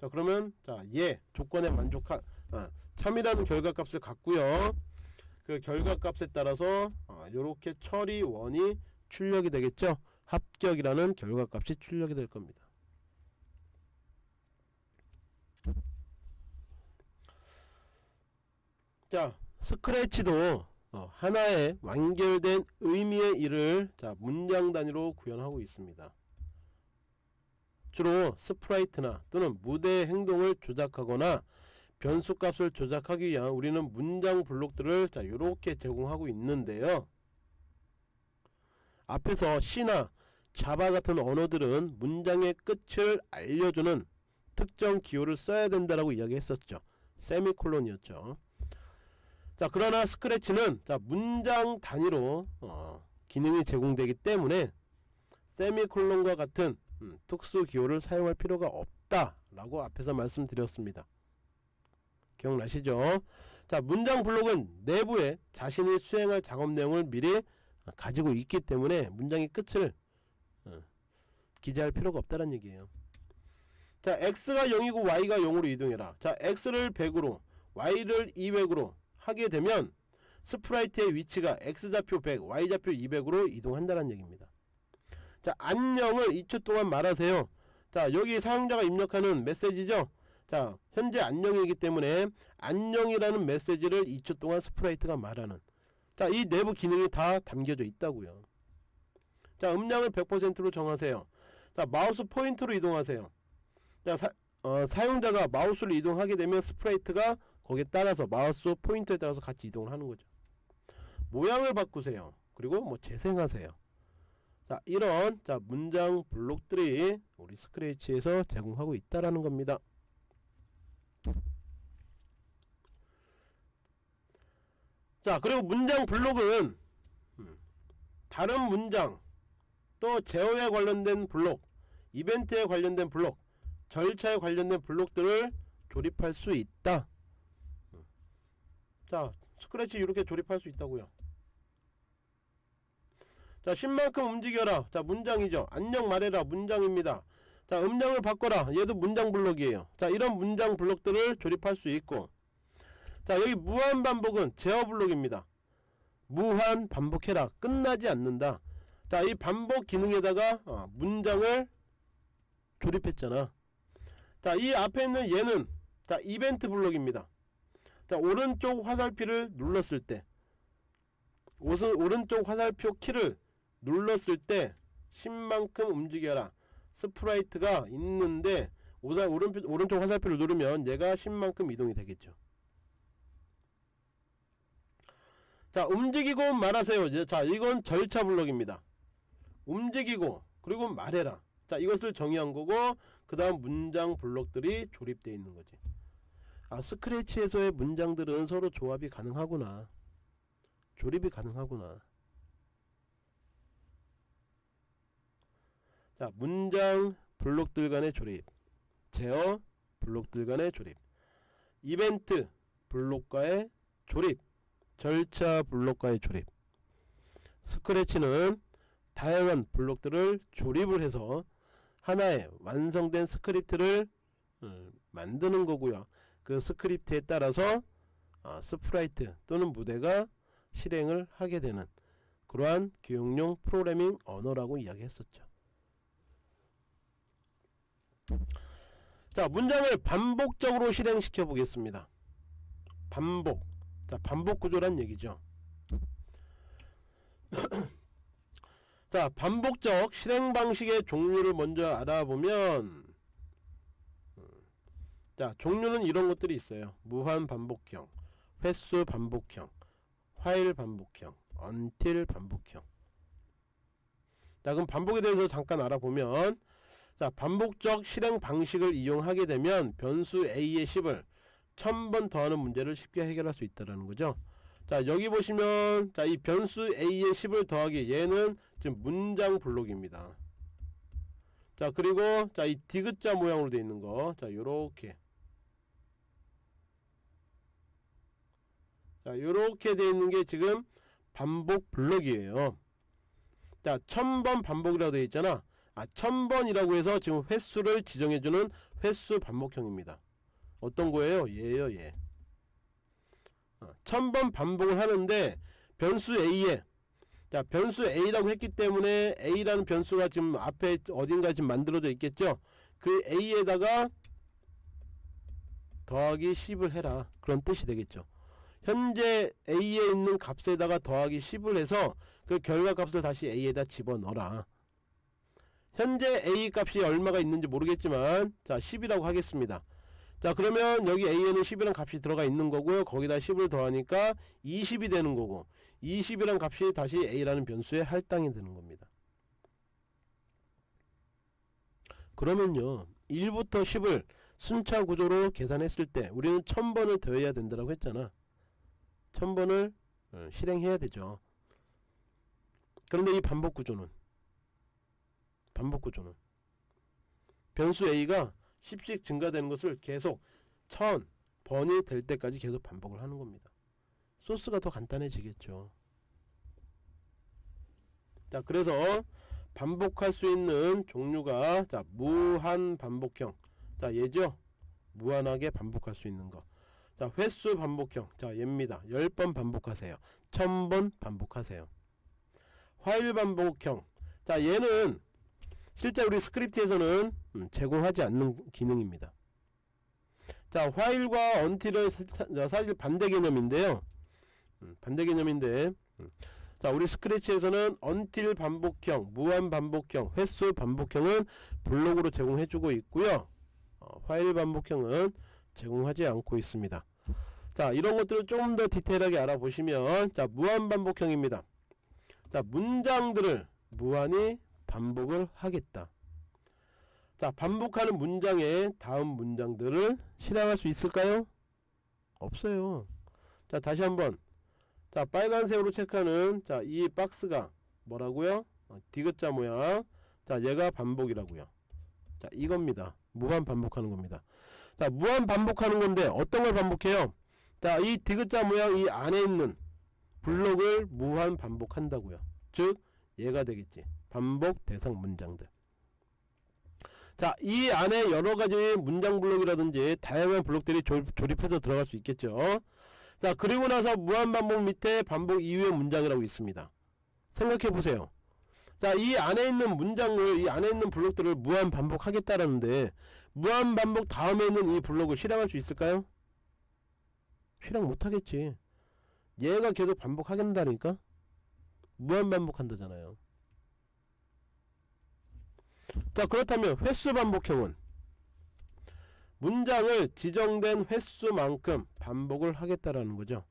자 그러면 자얘 조건에 만족한 아, 참이라는 결과값을 갖고요. 그 결과값에 따라서 아, 요렇게 처리 원이 출력이 되겠죠 합격이라는 결과값이 출력이 될 겁니다. 자 Scratch도 어, 하나의 완결된 의미의 일을 자 문장 단위로 구현하고 있습니다. 주로 sprite나 또는 무대의 행동을 조작하거나 변수값을 조작하기 위한 우리는 문장 블록들을 자 이렇게 제공하고 있는데요. 앞에서 C나 자바 같은 언어들은 문장의 끝을 알려주는 특정 기호를 써야 된다라고 이야기했었죠. 세미콜론이었죠. 자 그러나 스크래치는 자 문장 단위로 어, 기능이 제공되기 때문에 세미콜론과 같은 음, 특수 기호를 사용할 필요가 없다 라고 앞에서 말씀드렸습니다. 기억나시죠? 자 문장 블록은 내부에 자신이 수행할 작업 내용을 미리 가지고 있기 때문에 문장의 끝을 어, 기재할 필요가 없다는 얘기예요. 자 x가 0이고 y가 0으로 이동해라. 자 x를 100으로 y를 200으로 하게 되면 스프라이트의 위치가 x좌표 100 y좌표 200으로 이동한다는 얘기입니다. 자 안녕을 2초 동안 말하세요. 자 여기 사용자가 입력하는 메시지죠? 자 현재 안녕이기 때문에 안녕이라는 메시지를 2초 동안 sprite가 말하는. 자 이 내부 기능이 다 담겨져 있다고요. 자 음량을 100%로 정하세요 자 마우스 포인트로 이동하세요 자 사, 어, 사용자가 마우스를 이동하게 되면 sprite가 거기에 따라서 마우스 포인터에 따라서 같이 이동을 하는 거죠. 모양을 바꾸세요. 그리고 뭐 재생하세요. 자 이런 자 문장 블록들이 우리 스크래치에서 제공하고 있다라는 겁니다. 자 그리고 문장 블록은 음, 다른 문장 또 제어에 관련된 블록 이벤트에 관련된 블록 절차에 관련된 블록들을 조립할 수 있다. 음. 자 스크래치 이렇게 조립할 수 있다고요. 자 10만큼 움직여라. 자 문장이죠. 안녕 말해라. 문장입니다. 자 음량을 바꿔라. 얘도 문장 블록이에요. 자 이런 문장 블록들을 조립할 수 있고. 자 여기 무한 반복은 제어 블록입니다. 무한 반복해라. 끝나지 않는다 자 이 반복 기능에다가 어, 문장을 조립했잖아. 자 이 앞에 있는 얘는 자 이벤트 블록입니다. 자 오른쪽 화살표를 눌렀을 때 오른, 오른쪽 화살표 키를 눌렀을 때 10만큼 움직여라. sprite가 있는데 오다, 오른, 오른쪽 화살표를 누르면 얘가 10만큼 이동이 되겠죠. 자 움직이고 말하세요. 자 이건 절차 블록입니다 움직이고 그리고 말해라. 자 이것을 정의한 거고 그 다음 문장 블록들이 조립되어 있는 거지. 아 스크래치에서의 문장들은 서로 조합이 가능하구나. 조립이 가능하구나. 자 문장 블록들 간의 조립 제어 블록들 간의 조립 이벤트 블록과의 조립 절차 블록과의 조립. Scratch는 다양한 블록들을 조립을 해서 하나의 완성된 스크립트를 음, 만드는 거고요. 그 스크립트에 따라서 어, sprite 또는 무대가 실행을 하게 되는 그러한 교육용 프로그래밍 언어라고 이야기했었죠. 자 문장을 반복적으로 실행시켜 보겠습니다. 반복. 자 반복 구조란 얘기죠 자 반복적 실행 방식의 종류를 먼저 알아보면 음, 자 종류는 이런 것들이 있어요. 무한 반복형 횟수 반복형 화일 반복형 언틸 반복형. 자 그럼 반복에 대해서 잠깐 알아보면 자 반복적 실행 방식을 이용하게 되면 변수 a의 10을 1000번 더하는 문제를 쉽게 해결할 수 있다는 거죠 자 여기 보시면 자 이 변수 a의 10을 더하기 얘는 지금 문장 블록입니다. 자 그리고 자 이 디귿자 모양으로 되어 있는 거자 요렇게. 자 요렇게 되어 있는 게 지금 반복 블록이에요. 자 1000번 반복이라고 되어 있잖아. 아 1000번이라고 해서 지금 횟수를 지정해주는 횟수 반복형입니다. 어떤 거예요? 얘예요 얘 1000번 반복을 하는데 변수 a에 자 변수 a라고 했기 때문에 a라는 변수가 지금 앞에 어딘가 지금 만들어져 있겠죠? 그 a에다가 더하기 10을 해라. 그런 뜻이 되겠죠. 현재 a에 있는 값에다가 더하기 10을 해서 그 결과값을 다시 a에다 집어넣어라. 현재 a 값이 얼마가 있는지 모르겠지만 자 10이라고 하겠습니다 자 그러면 여기 a에는 10이란 값이 들어가 있는 거고요. 거기다 10을 더하니까 20이 되는 거고 20이란 값이 다시 a라는 변수에 할당이 되는 겁니다. 그러면요 1부터 10을 순차 구조로 계산했을 때 우리는 1000번을 더해야 된다고 했잖아. 1000번을 어, 실행해야 되죠. 그런데 이 반복 구조는 반복 구조는 변수 a가 10씩 증가되는 것을 계속 1000번이 될 때까지 계속 반복을 하는 겁니다. 소스가 더 간단해지겠죠. 자 그래서 반복할 수 있는 종류가 자 무한 반복형. 자 얘죠? 무한하게 반복할 수 있는 거 자 횟수 반복형. 자 얘입니다. 10번 반복하세요. 1000번 반복하세요. 화일 반복형. 자 얘는 실제 우리 스크립트에서는 음, 제공하지 않는 기능입니다 자 화일과 언틸은 사실 반대 개념인데요 음, 반대 개념인데 음. 자 우리 스크래치에서는 언틸 반복형 무한 반복형 횟수 반복형은 블록으로 제공해주고 있고요 어, 화일 반복형은 제공하지 않고 있습니다. 자 이런 것들을 좀 더 디테일하게 알아보시면 자 무한 반복형입니다. 자 문장들을 무한히 반복을 하겠다. 자 반복하는 문장에 다음 문장들을 실행할 수 있을까요? 없어요. 자 다시 한번 자 빨간색으로 체크하는 자 이 박스가 뭐라고요? 어, 디귿자 모양 자 얘가 반복이라고요. 자 이겁니다. 무한 반복하는 겁니다. 자 무한 반복하는 건데 어떤 걸 반복해요? 자 이 디귿자 모양 이 안에 있는 블록을 무한 반복한다고요. 즉 얘가 되겠지. 반복 대상 문장들. 자, 이 안에 여러 가지 문장 블록이라든지 다양한 블록들이 조, 조립해서 들어갈 수 있겠죠. 자, 그리고 나서 무한 반복 밑에 반복 이후의 문장이라고 있습니다. 생각해 보세요. 자, 이 안에 있는 문장을, 이 안에 있는 블록들을 무한 반복 하겠다라는데, 무한 반복 다음에 있는 이 블록을 실행할 수 있을까요? 실행 못 하겠지. 얘가 계속 반복하겠다니까? 무한 반복한다잖아요. 자 그렇다면 횟수 반복형은 문장을 지정된 횟수만큼 반복을 하겠다라는 거죠.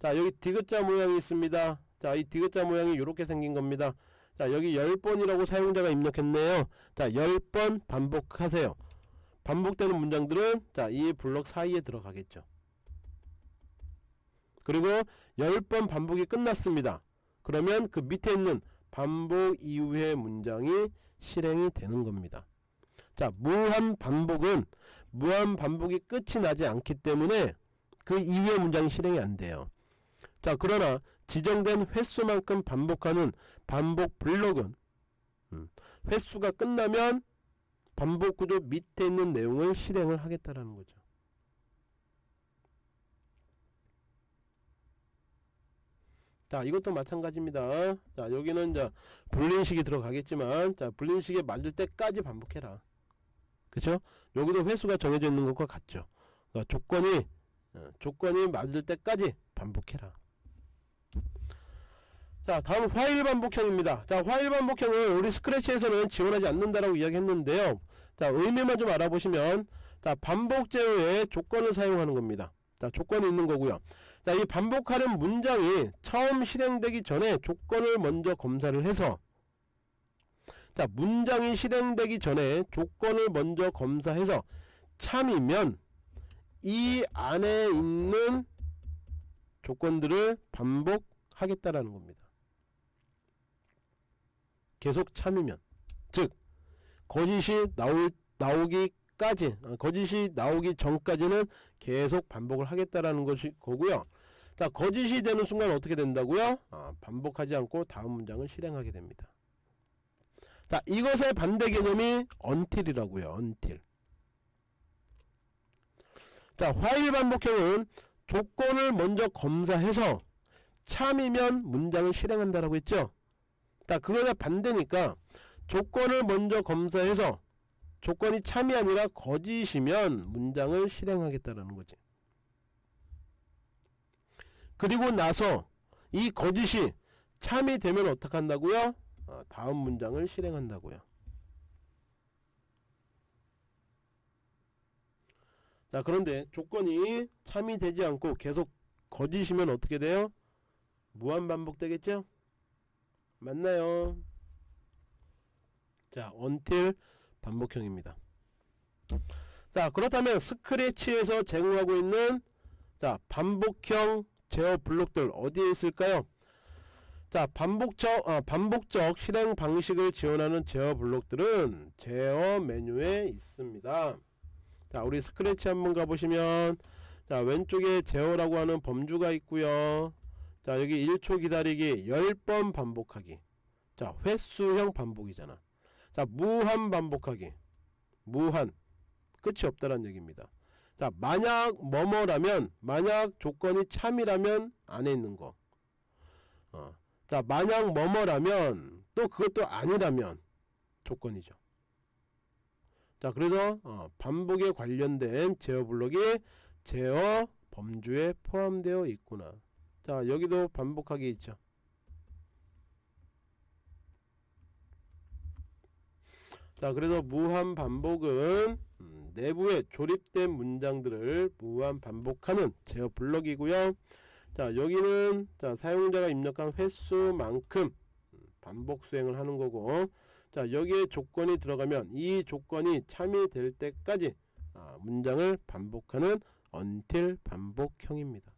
자 여기 디귿자 모양이 있습니다. 자 이 디귿자 모양이 이렇게 생긴 겁니다. 자 여기 10번이라고 사용자가 입력했네요. 자 10번 반복하세요. 반복되는 문장들은 자 이 블록 사이에 들어가겠죠. 그리고 10번 반복이 끝났습니다. 그러면 그 밑에 있는 반복 이후의 문장이 실행이 되는 겁니다. 자, 무한 반복은 무한 반복이 끝이 나지 않기 때문에 그 이후의 문장이 실행이 안 돼요. 자, 그러나 지정된 횟수만큼 반복하는 반복 블록은 음, 횟수가 끝나면 반복 구조 밑에 있는 내용을 실행을 하겠다라는 거죠. 자 이것도 마찬가지입니다. 자 여기는 자 불린식이 들어가겠지만 자 불린식에 맞을 때까지 반복해라. 그쵸? 여기도 회수가 정해져 있는 것과 같죠? 그러니까 조건이 어, 조건이 맞을 때까지 반복해라. 자 다음 화일 반복형입니다. 자 화일 반복형은 우리 스크래치에서는 지원하지 않는다라고 이야기했는데요. 자 의미만 좀 알아보시면 자 반복 제어에 조건을 사용하는 겁니다 자 조건이 있는 거고요 자, 이 반복하는 문장이 처음 실행되기 전에 조건을 먼저 검사를 해서 자, 문장이 실행되기 전에 조건을 먼저 검사해서 참이면 이 안에 있는 조건들을 반복하겠다라는 겁니다. 계속 참이면 즉 거짓이 나올 나오기 까지 아, 거짓이 나오기 전까지는 계속 반복을 하겠다라는 것이 거고요. 자 거짓이 되는 순간 어떻게 된다고요? 아, 반복하지 않고 다음 문장을 실행하게 됩니다. 자 이것의 반대 개념이 until이라고요. until. 자 화일 반복형은 조건을 먼저 검사해서 참이면 문장을 실행한다라고 했죠. 자 그거에 반대니까 조건을 먼저 검사해서 조건이 참이 아니라 거짓이면 문장을 실행하겠다라는 거지. 그리고 나서 이 거짓이 참이 되면 어떻게 한다고요? 아, 다음 문장을 실행한다고요. 자 그런데 조건이 참이 되지 않고 계속 거짓이면 어떻게 돼요? 무한 반복 되겠죠? 맞나요? 자 until 반복형입니다. 자 그렇다면 스크래치에서 제공하고 있는 자 반복형 제어 블록들 어디에 있을까요? 자 반복적 아, 반복적 실행 방식을 지원하는 제어 블록들은 제어 메뉴에 있습니다. 자 우리 스크래치 한번 가보시면 자 왼쪽에 제어라고 하는 범주가 있고요. 자 여기 1초 기다리기 10번 반복하기 자 횟수형 반복이잖아. 자 무한 반복하기 무한 끝이 없다는 얘기입니다. 자 만약 뭐뭐라면 만약 조건이 참이라면 안에 있는 거. 어. 자 만약 뭐뭐라면 또 그것도 아니라면 조건이죠. 자 그래서 어, 반복에 관련된 제어 블록이 제어 범주에 포함되어 있구나. 자 여기도 반복하기 있죠. 자 그래서 무한 반복은 음, 내부에 조립된 문장들을 무한 반복하는 제어 블럭이고요. 자 여기는 자 사용자가 입력한 횟수만큼 음, 반복 수행을 하는 거고 자 여기에 조건이 들어가면 이 조건이 참여될 때까지 아, 문장을 반복하는 until 반복형입니다.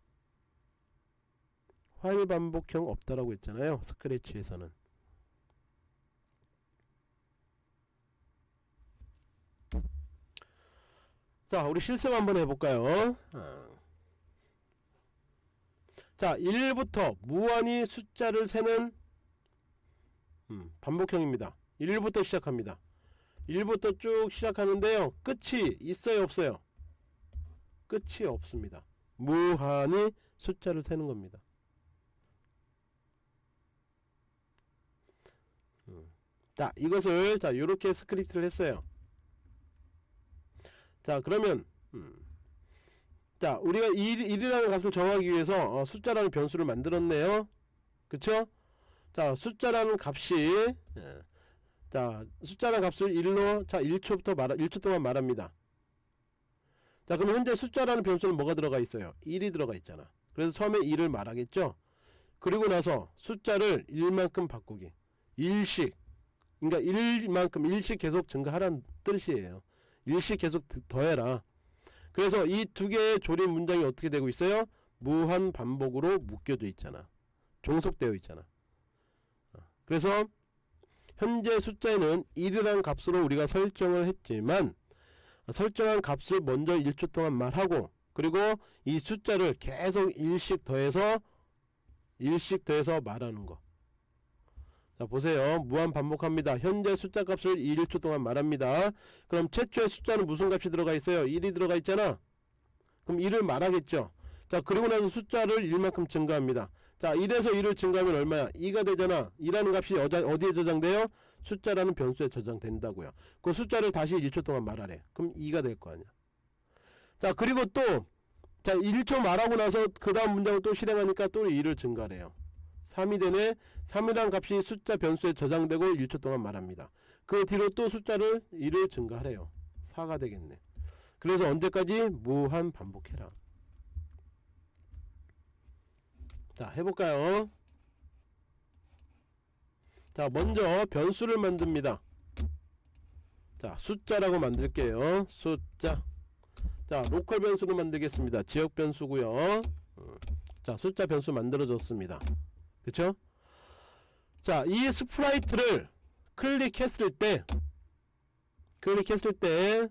while 반복형 없다라고 했잖아요. 스크래치에서는 자 우리 실습 한번 해볼까요? 아. 자 1부터 무한히 숫자를 세는 음, 반복형입니다. 1부터 시작합니다. 1부터 쭉 시작하는데요. 끝이 있어요 없어요? 끝이 없습니다. 무한히 숫자를 세는 겁니다. 음. 자 이것을 자 이렇게 스크립트를 했어요 자 그러면 음. 자 우리가 1, 1이라는 값을 정하기 위해서 어, 숫자라는 변수를 만들었네요. 그쵸? 자 숫자라는 값이 예. 자 숫자라는 값을 1로 자 1초부터 말 1초 동안 말합니다. 자 그럼 현재 숫자라는 변수는 뭐가 들어가 있어요? 1이 들어가 있잖아. 그래서 처음에 1을 말하겠죠? 그리고 나서 숫자를 1만큼 바꾸기. 1씩 그러니까 1만큼 1씩 계속 증가하라는 뜻이에요 일씩 계속 더해라. 그래서 이 두 개의 조립 문장이 어떻게 되고 있어요? 무한 반복으로 묶여져 있잖아. 종속되어 있잖아. 어, 그래서 현재 숫자에는 1이라는 값으로 우리가 설정을 했지만 설정한 값을 먼저 1초 동안 말하고 그리고 이 숫자를 계속 1씩 더해서 1씩 더해서 말하는 거 자 보세요. 무한 반복합니다. 현재 숫자 값을 1초 동안 말합니다. 그럼 최초의 숫자는 무슨 값이 들어가 있어요? 1이 들어가 있잖아. 그럼 1을 말하겠죠. 자 그리고 나서 숫자를 1만큼 증가합니다. 자 1에서 1을 증가하면 얼마야? 2가 되잖아. 2라는 값이 어디에 저장돼요? 숫자라는 변수에 저장된다고요. 그 숫자를 다시 1초 동안 말하래. 그럼 2가 될 거 아니야. 자 그리고 또자 1초 말하고 나서 그 다음 문장을 또 실행하니까 또 2를 증가해요 3이 되네 3이란 값이 숫자 변수에 저장되고 1초 동안 말합니다. 그 뒤로 또 숫자를 1을 증가하래요. 4가 되겠네. 그래서 언제까지? 무한 반복해라. 자 해볼까요? 자 먼저 변수를 만듭니다. 자 숫자라고 만들게요. 숫자. 자 local 변수로 만들겠습니다. 지역 변수고요. 음, 자 숫자 변수 만들어졌습니다 그쵸? 자, 이 sprite를 클릭했을 때, 클릭했을 때,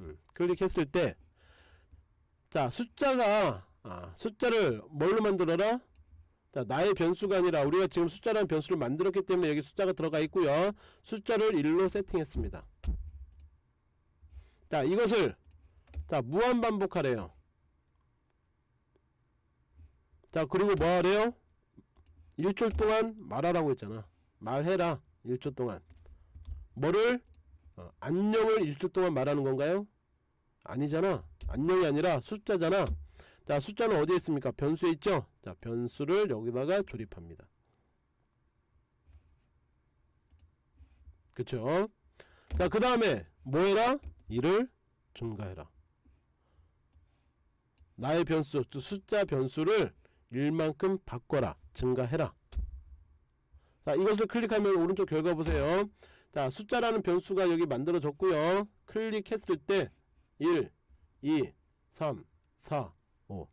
음, 클릭했을 때, 자, 숫자가, 아, 숫자를 뭘로 만들어라? 자, 나의 변수가 아니라 우리가 지금 숫자라는 변수를 만들었기 때문에 여기 숫자가 들어가 있고요. 숫자를 1로 세팅했습니다. 자, 이것을, 자, 무한 반복하래요. 자 그리고 뭐 하래요? 1초 동안 말하라고 했잖아. 말해라 1초 동안. 뭐를? 어, 안녕을 1초 동안 말하는 건가요? 아니잖아. 안녕이 아니라 숫자잖아. 자 숫자는 어디에 있습니까? 변수에 있죠? 자 변수를 여기다가 조립합니다. 그쵸? 자그 다음에 뭐해라? 1을 증가해라. 나의 변수 숫자 변수를 1만큼 바꿔라 증가해라. 자 이것을 클릭하면 오른쪽 결과 보세요. 자 숫자라는 변수가 여기 만들어졌고요. 클릭했을 때 1, 2, 3, 4, 5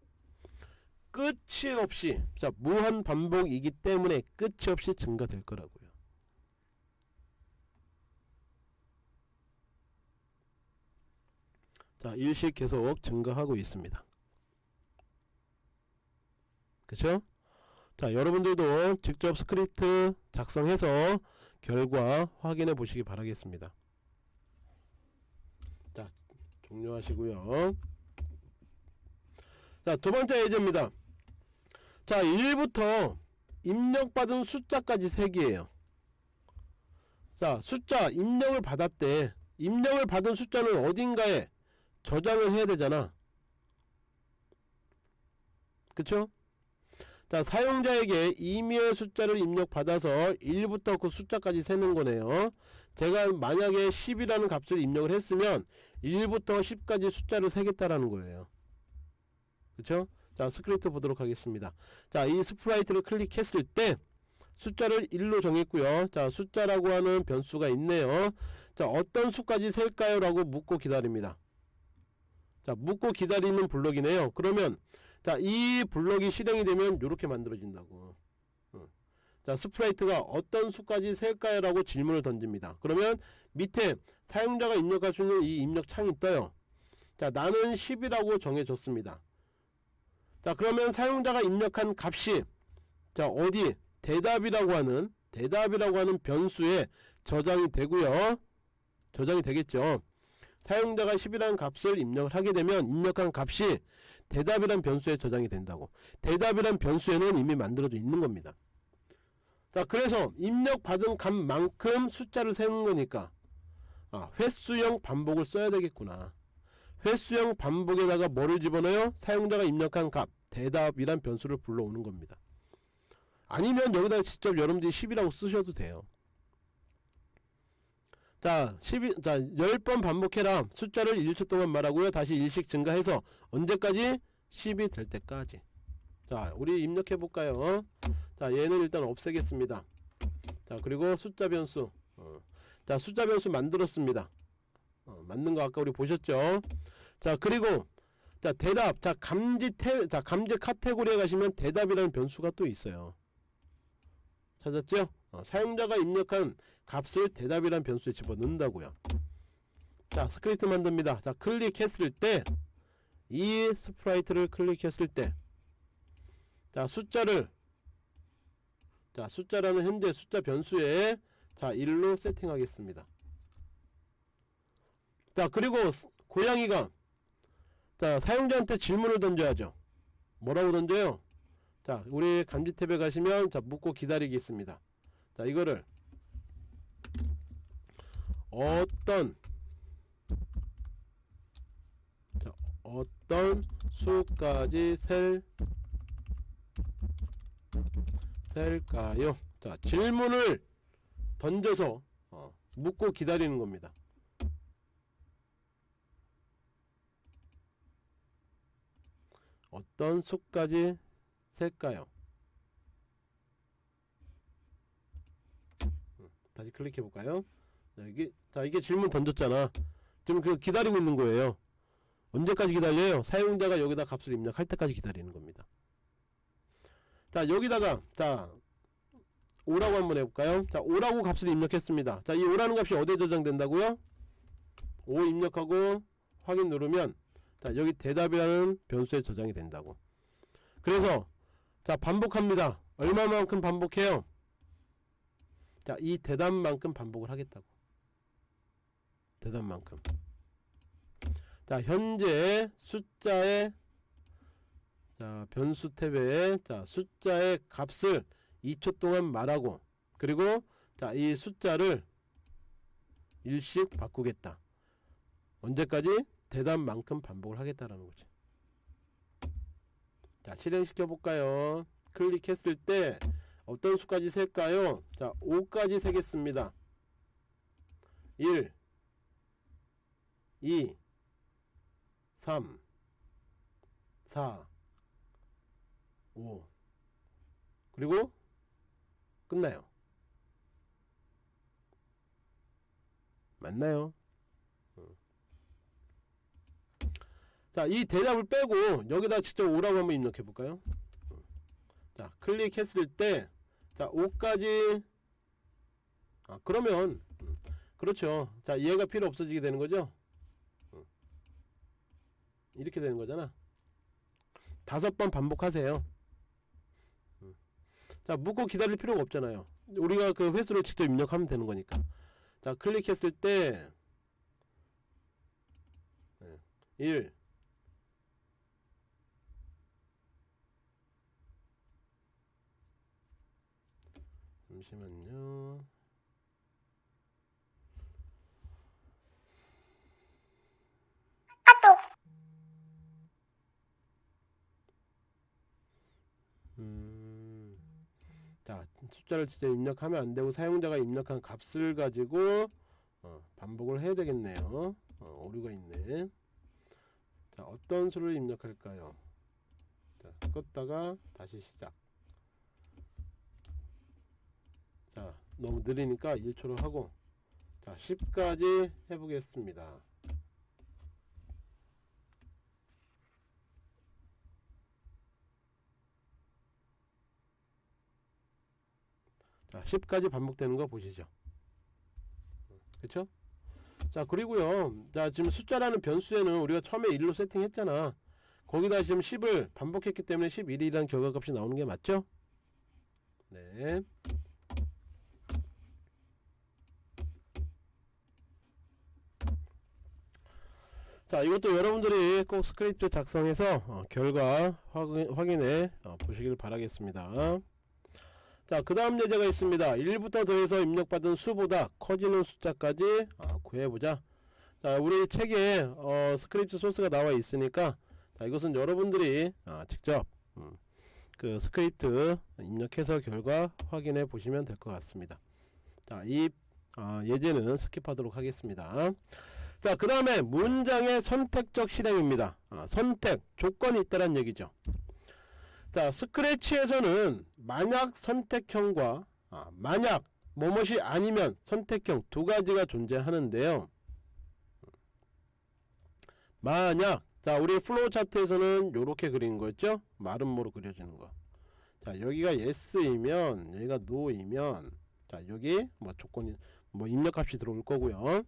끝이 없이 자 무한 반복이기 때문에 끝이 없이 증가될 거라고요. 자 일씩 계속 증가하고 있습니다 그쵸? 자 여러분들도 직접 스크립트 작성해서 결과 확인해 보시기 바라겠습니다. 자 종료하시고요. 자 두번째 예제입니다. 자 1부터 입력받은 숫자까지 세기예요. 자 숫자 입력을 받았대. 입력을 받은 숫자는 어딘가에 저장을 해야 되잖아. 그쵸? 자 사용자에게 임의의 숫자를 입력받아서 1부터 그 숫자까지 세는 거네요. 제가 만약에 10이라는 값을 입력을 했으면 1부터 10까지 숫자를 세겠다라는 거예요. 그쵸? 자 스크립트 보도록 하겠습니다. 자 이 sprite를 클릭했을 때 숫자를 1로 정했고요. 자 숫자라고 하는 변수가 있네요. 자 어떤 수까지 셀까요? 라고 묻고 기다립니다. 자 묻고 기다리는 블록이네요. 그러면 자 이 블록이 실행이 되면 이렇게 만들어진다고. 어. 자 sprite가 어떤 수까지 셀까요? 라고 질문을 던집니다. 그러면 밑에 사용자가 입력할 수 있는 이 입력 창이 떠요. 자 나는 10이라고 정해줬습니다. 자 그러면 사용자가 입력한 값이 자 어디? 대답이라고 하는 대답이라고 하는 변수에 저장이 되고요. 저장이 되겠죠. 사용자가 10이라는 값을 입력을 하게 되면 입력한 값이 대답이란 변수에 저장이 된다고. 대답이란 변수에는 이미 만들어져 있는 겁니다. 자 그래서 입력받은 값만큼 숫자를 세는 거니까 아, 횟수형 반복을 써야 되겠구나. 횟수형 반복에다가 뭐를 집어넣어요? 사용자가 입력한 값 대답이란 변수를 불러오는 겁니다. 아니면 여기다 직접 여러분들이 10이라고 쓰셔도 돼요 자, 12, 자, 10번 반복해라. 숫자를 1초 동안 말하고요. 다시 1씩 증가해서 언제까지? 10이 될 때까지. 자, 우리 입력해 볼까요? 자, 얘는 일단 없애겠습니다. 자, 그리고 숫자 변수. 어. 자, 숫자 변수 만들었습니다. 어, 맞는 거 아까 우리 보셨죠? 자, 그리고 자, 대답. 자, 감지 태, 자, 감지 카테고리에 가시면 대답이라는 변수가 또 있어요. 찾았죠? 어, 사용자가 입력한 값을 대답이란 변수에 집어넣는다고요. 자 스크립트 만듭니다. 자 클릭했을 때 이 sprite를 클릭했을 때 자 숫자를 자 숫자라는 현재 숫자 변수에 자 1로 세팅하겠습니다. 자 그리고 고양이가 자 사용자한테 질문을 던져야죠. 뭐라고 던져요 자 우리 감지 탭에 가시면 자 묻고 기다리기 있습니다 자 이거를 어떤 자, 어떤 수까지 셀 셀까요? 자 질문을 던져서 어, 묻고 기다리는 겁니다. 어떤 수까지 셀까요? 다시 클릭해 볼까요? 자, 이게 자 이게 질문 던졌잖아. 지금 그 기다리고 있는 거예요. 언제까지 기다려요? 사용자가 여기다 값을 입력할 때까지 기다리는 겁니다. 자 여기다가 자 5라고 한번 해볼까요? 자 5라고 값을 입력했습니다. 자이 5라는 값이 어디에 저장된다고요? 5 입력하고 확인 누르면 자 여기 대답이라는 변수에 저장이 된다고. 그래서 자 반복합니다. 얼마만큼 반복해요? 자, 이 대답만큼 반복을 하겠다고. 대답만큼. 자, 현재 숫자의 자, 변수 탭에 자, 숫자의 값을 2초 동안 말하고 그리고 자, 이 숫자를 일씩 바꾸겠다. 언제까지? 대답만큼 반복을 하겠다라는 거지. 자, 실행시켜 볼까요? 클릭했을 때 어떤 수까지 셀까요? 자 5까지 세겠습니다 1 2 3 4 5 그리고 끝나요 맞나요? 자, 이 대답을 빼고 여기다 직접 오라고 한번 입력해 볼까요? 자 클릭했을 때 자 5까지 아 그러면 음, 그렇죠 자 얘가 필요 없어지게 되는 거죠 음. 이렇게 되는 거잖아 다섯 번 반복하세요 음. 자 묻고 기다릴 필요가 없잖아요 우리가 그 횟수를 직접 입력하면 되는 거니까 자 클릭했을 때 1 잠시만요. 음. 자 숫자를 진짜 입력하면 안 되고 사용자가 입력한 값을 가지고 어, 반복을 해야 되겠네요 어, 오류가 있네 자 어떤 수를 입력할까요 자 껐다가 다시 시작 자 너무 느리니까 1초로 하고 자 10까지 해보겠습니다. 자 10까지 반복되는 거 보시죠. 그쵸? 자 그리고요 자 지금 숫자라는 변수에는 우리가 처음에 1로 세팅했잖아. 거기다 지금 10을 반복했기 때문에 11이라는 결과값이 나오는 게 맞죠? 네 자 이것도 여러분들이 꼭 스크립트 작성해서 어, 결과 확인, 확인 해 어, 보시길 바라겠습니다. 자그 다음 예제가 있습니다. 1부터 더해서 입력받은 수보다 커지는 숫자까지 어, 구해보자. 자 우리 책에 어, 스크립트 소스가 나와 있으니까 자 이것은 여러분들이 아, 직접 음, 그 스크립트 입력해서 결과 확인해 보시면 될 것 같습니다. 자이 아, 예제는 skip하도록 하겠습니다 자 그 다음에 문장의 선택적 실행입니다. 아, 선택 조건이 있다는 얘기죠. 자 스크래치에서는 만약 선택형과 아, 만약 뭐뭐이 아니면 선택형 두 가지가 존재하는데요. 만약 자 우리 플로우 차트에서는 요렇게 그린 거였죠? 마름모로 그려지는 거자 여기가 yes이면 여기가 no이면 자 여기 뭐 조건이 뭐 입력값이 들어올 거고요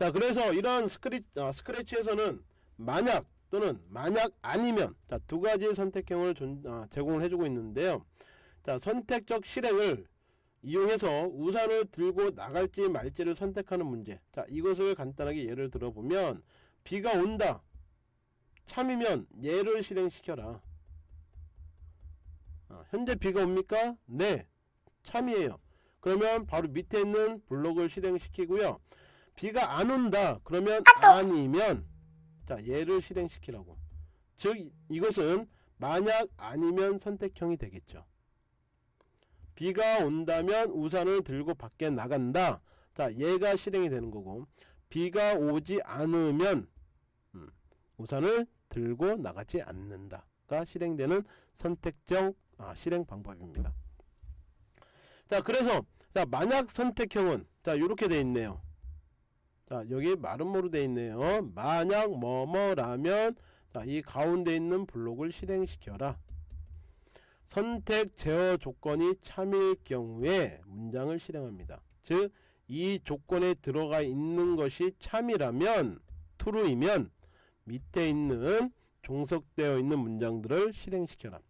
자 그래서 이런 스크리, 아, 스크래치에서는 만약 또는 만약 아니면 자 두 가지 선택형을 존, 아, 제공을 해주고 있는데요. 자 선택적 실행을 이용해서 우산을 들고 나갈지 말지를 선택하는 문제. 자 이것을 간단하게 예를 들어보면 비가 온다. 참이면 얘를 실행시켜라. 아, 현재 비가 옵니까? 네. 참이에요. 그러면 바로 밑에 있는 블록을 실행시키고요 비가 안 온다. 그러면 아니면 자 얘를 실행시키라고. 즉 이것은 만약 아니면 선택형이 되겠죠. 비가 온다면 우산을 들고 밖에 나간다. 자 얘가 실행이 되는 거고 비가 오지 않으면 음, 우산을 들고 나가지 않는다가 실행되는 선택적 아, 실행 방법입니다. 자 그래서 자 만약 선택형은 자 이렇게 돼 있네요 자 여기 마름모로 돼 있네요. 만약 뭐뭐라면 자, 이 가운데 있는 블록을 실행시켜라. 선택 제어 조건이 참일 경우에 문장을 실행합니다. 즉 이 조건에 들어가 있는 것이 참이라면 true이면 밑에 있는 종속되어 있는 문장들을 실행시켜라.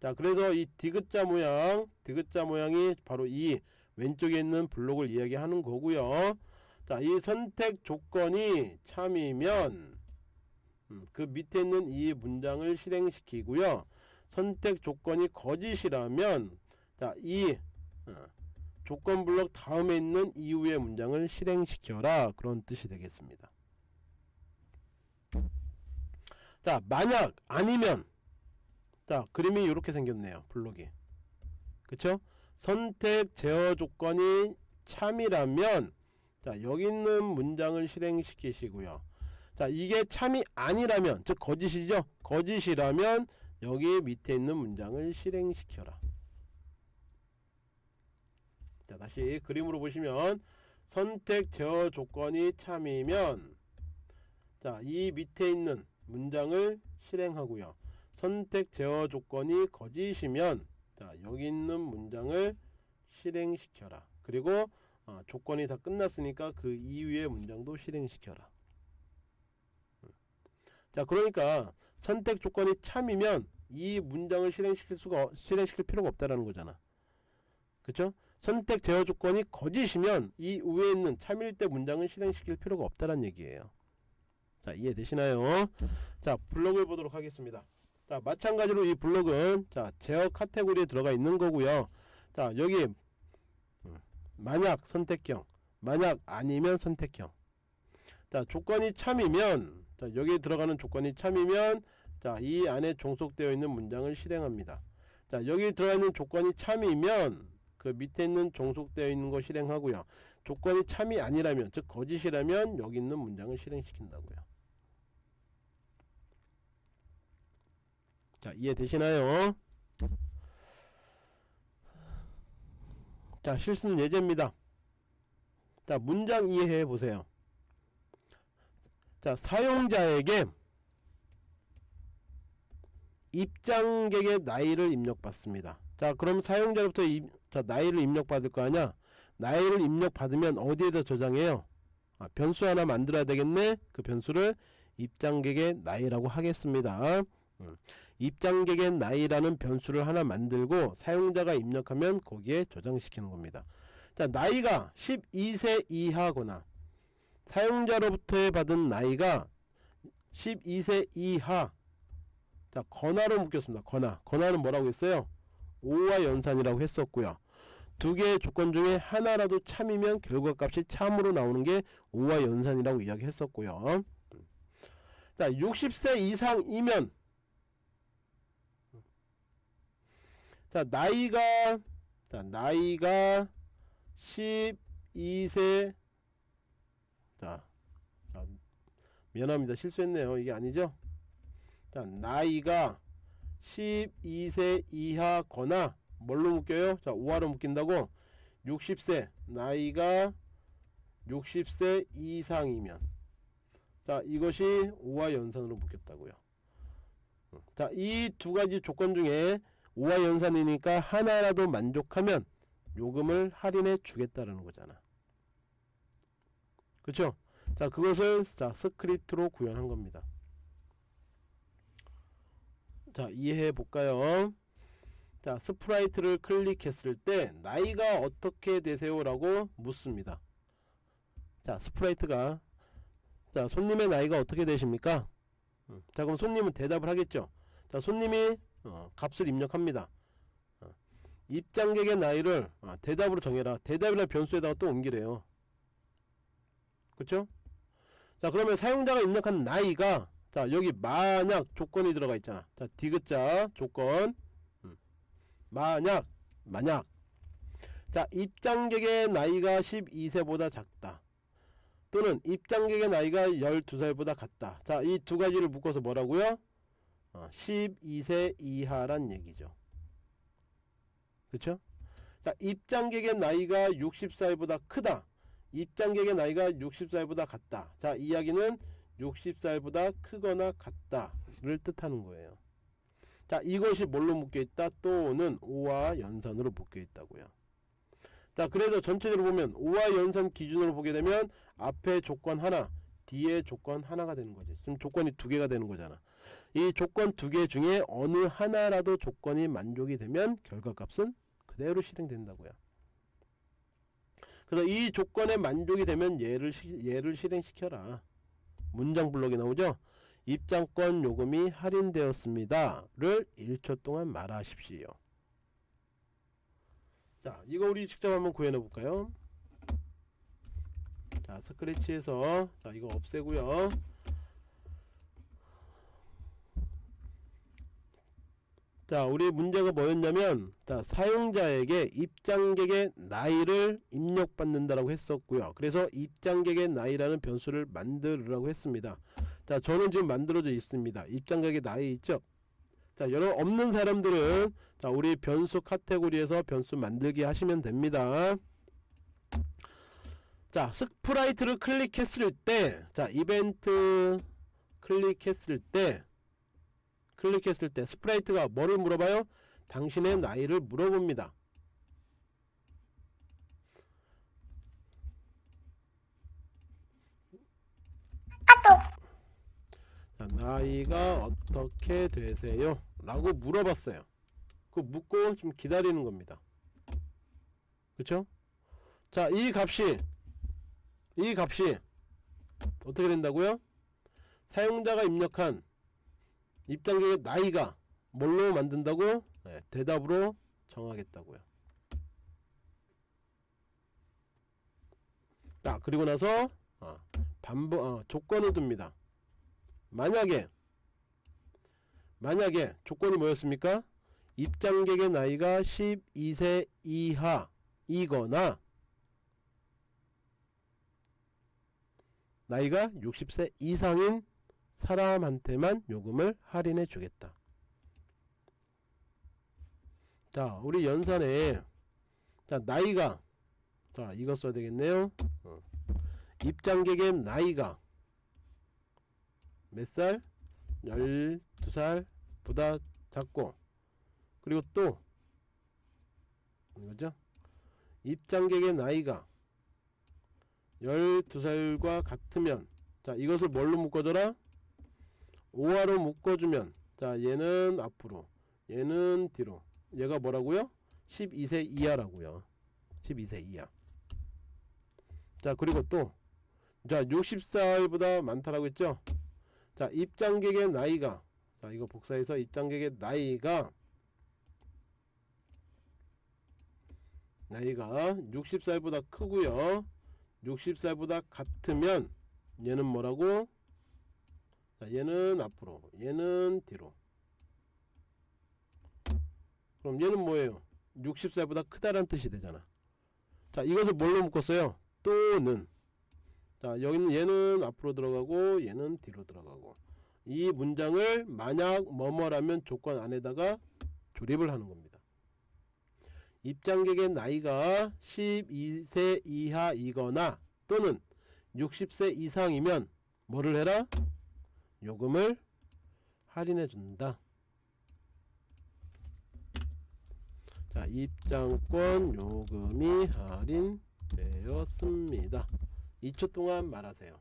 자 그래서 이 디귿자 모양 디귿자 모양이 바로 이 왼쪽에 있는 블록을 이야기하는 거고요 자 이 선택 조건이 참이면 음, 그 밑에 있는 이 문장을 실행시키고요. 선택 조건이 거짓이라면 자 이 어, 조건 블록 다음에 있는 이후의 문장을 실행시켜라. 그런 뜻이 되겠습니다. 자 만약 아니면 자 그림이 이렇게 생겼네요 블록이. 그쵸? 선택 제어 조건이 참이라면 자 여기 있는 문장을 실행시키시고요. 자 이게 참이 아니라면 즉 거짓이죠? 거짓이라면 여기 밑에 있는 문장을 실행시켜라. 자 다시 그림으로 보시면 선택 제어 조건이 참이면 자 이 밑에 있는 문장을 실행하고요. 선택 제어 조건이 거짓이면 자 여기 있는 문장을 실행시켜라. 그리고 어, 조건이 다 끝났으니까 그 이후의 문장도 실행시켜라. 자 그러니까 선택 조건이 참이면 이 문장을 실행시킬 수가 실행시킬 필요가 없다라는 거잖아. 그쵸? 선택 제어 조건이 거짓이면 이 위에 있는 참일 때 문장을 실행시킬 필요가 없다는 얘기예요. 자 이해되시나요? 자 블록을 보도록 하겠습니다. 자 마찬가지로 이 블록은 자 제어 카테고리에 들어가 있는 거고요. 자 여기 음, 만약 선택형 만약 아니면 선택형. 자 조건이 참이면 자 여기에 들어가는 조건이 참이면 자이 안에 종속되어 있는 문장을 실행합니다. 자 여기 들어가 있는 조건이 참이면 그 밑에 있는 종속되어 있는 거 실행하고요. 조건이 참이 아니라면 즉 거짓이라면 여기 있는 문장을 실행시킨다고요. 자 이해되시나요 자 실수는 예제입니다. 자 문장 이해해 보세요. 자 사용자에게 입장객의 나이를 입력받습니다. 자 그럼 사용자로부터 입, 자, 나이를 입력받을 거 아냐 나이를 입력받으면 어디에다 저장해요? 아, 변수 하나 만들어야 되겠네? 그 변수를 입장객의 나이라고 하겠습니다. 음. 입장객의 나이라는 변수를 하나 만들고 사용자가 입력하면 거기에 저장시키는 겁니다. 자 나이가 12세 이하거나 사용자로부터 받은 나이가 12세 이하. 자 건화로 묶였습니다. 건화. 건화는 뭐라고 했어요? 5와 연산이라고 했었고요. 두 개의 조건 중에 하나라도 참이면 결과값이 참으로 나오는 게 5와 연산이라고 이야기했었고요. 자 60세 이상이면 자 나이가 자 나이가 12세. 자, 자 미안합니다. 실수했네요. 이게 아니죠? 자 나이가 12세 이하거나 뭘로 묶여요? 자 5하로 묶인다고. 60세. 나이가 60세 이상이면. 자 이것이 5와 연산으로 묶였다고요. 자 이 두 가지 조건 중에 5와 연산이니까 하나라도 만족하면 요금을 할인해 주겠다라는 거잖아. 그쵸? 자 그것을 자 스크립트로 구현한 겁니다. 자 이해해 볼까요? 자 sprite를 클릭했을 때 나이가 어떻게 되세요 라고 묻습니다. 자 sprite가 자 손님의 나이가 어떻게 되십니까? 음, 자 그럼 손님은 대답을 하겠죠? 자 손님이 어, 값을 입력합니다. 어, 입장객의 나이를 아, 대답으로 정해라. 대답이나 변수에다가 또 옮기래요. 그쵸? 자 그러면 사용자가 입력한 나이가 자 여기 만약 조건이 들어가 있잖아. 자 디귿자 조건. 음. 만약 만약. 자 입장객의 나이가 12세보다 작다. 또는 입장객의 나이가 12살보다 같다. 자 이 두 가지를 묶어서 뭐라고요 어, 12세 이하란 얘기죠. 그쵸? 자 입장객의 나이가 60살보다 크다. 입장객의 나이가 60살보다 같다. 자 이야기는 60살보다 크거나 같다를 뜻하는 거예요. 자 이것이 뭘로 묶여있다? 또는 5와 연산으로 묶여있다고요. 자 그래서 전체적으로 보면 5와 연산 기준으로 보게 되면 앞에 조건 하나 뒤에 조건 하나가 되는 거지 지금 조건이 두 개가 되는 거잖아 이 조건 두 개 중에 어느 하나라도 조건이 만족이 되면 결과값은 그대로 실행된다고요. 그래서 이 조건에 만족이 되면 얘를, 얘를 실행시켜라. 문장 블록이 나오죠? 입장권 요금이 할인되었습니다 를 1초 동안 말하십시오. 자 이거 우리 직접 한번 구현해 볼까요? 자 스크래치에서 자 이거 없애고요 자 우리 문제가 뭐였냐면 자 사용자에게 입장객의 나이를 입력받는다라고 했었고요. 그래서 입장객의 나이라는 변수를 만들으라고 했습니다. 자 저는 지금 만들어져 있습니다. 입장객의 나이 있죠? 자 여러분 없는 사람들은 자 우리 변수 카테고리에서 변수 만들기 하시면 됩니다. 자 sprite를 클릭했을 때자 이벤트 클릭했을 때 클릭했을 때 sprite가 뭐를 물어봐요? 당신의 나이를 물어봅니다. 자, 나이가 어떻게 되세요? 라고 물어봤어요. 그 묻고 좀 기다리는 겁니다. 그쵸? 자, 이 값이 이 값이 어떻게 된다고요? 사용자가 입력한 입장객의 나이가 뭘로 만든다고? 네, 대답으로 정하겠다고요. 자 그리고 나서 어, 반복 어, 조건을 둡니다. 만약에 만약에 조건이 뭐였습니까? 입장객의 나이가 12세 이하이거나 나이가 60세 이상인 사람한테만 요금을 할인해 주겠다. 자, 우리 연산에 자, 나이가 자, 이거 써야 되겠네요. 어. 입장객의 나이가 몇 살? 12살보다 작고 그리고 또 이거죠? 입장객의 나이가 12살과 같으면 자 이것을 뭘로 묶어줘라? 5화로 묶어주면 자 얘는 앞으로 얘는 뒤로. 얘가 뭐라고요? 12세 이하라고요. 12세 이하. 자 그리고 또자 60살보다 많다라고 했죠? 자 입장객의 나이가 자 이거 복사해서 입장객의 나이가 나이가 60살보다 크고요. 60살보다 같으면 얘는 뭐라고 자 얘는 앞으로 얘는 뒤로. 그럼 얘는 뭐예요? 60살보다 크다란 뜻이 되잖아. 자 이것을 뭘로 묶었어요? 또는. 자 여기는 얘는 앞으로 들어가고 얘는 뒤로 들어가고. 이 문장을 만약 뭐뭐라면 조건 안에다가 조립을 하는 겁니다. 입장객의 나이가 12세 이하이거나 또는 60세 이상이면 뭐를 해라? 요금을 할인해 준다. 자 입장권 요금이 할인되었습니다. 2초 동안 말하세요.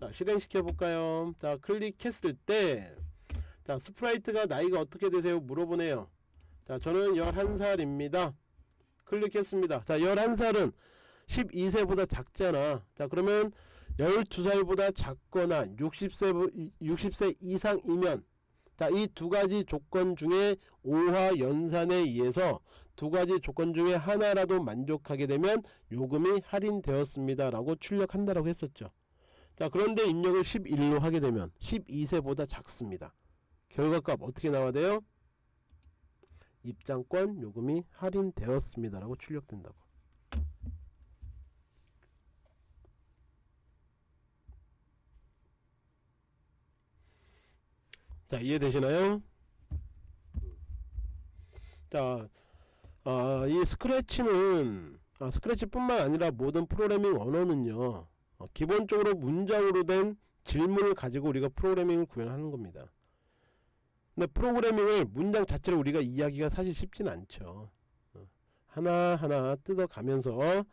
자 실행시켜 볼까요? 자 클릭했을 때자 sprite가 나이가 어떻게 되세요? 물어보네요. 자 저는 11살입니다. 클릭했습니다. 자 11살은 12세보다 작잖아. 자 그러면 12살보다 작거나 60세 60세 이상이면 자이두 가지 조건 중에 5화 연산에 의해서 두 가지 조건 중에 하나라도 만족하게 되면 요금이 할인되었습니다 라고 출력한다라고 했었죠. 자 그런데 입력을 11로 하게 되면 12세보다 작습니다. 결과값 어떻게 나와야 돼요? 입장권 요금이 할인되었습니다 라고 출력된다고 자 이해되시나요? 자, 아, 이 스크래치는 아, 스크래치뿐만 아니라 모든 프로그래밍 언어는요 어, 기본적으로 문장으로 된 질문을 가지고 우리가 프로그래밍을 구현하는 겁니다. 근데 프로그래밍을 문장 자체를 우리가 이해하기가 사실 쉽진 않죠. 어, 하나하나 뜯어가면서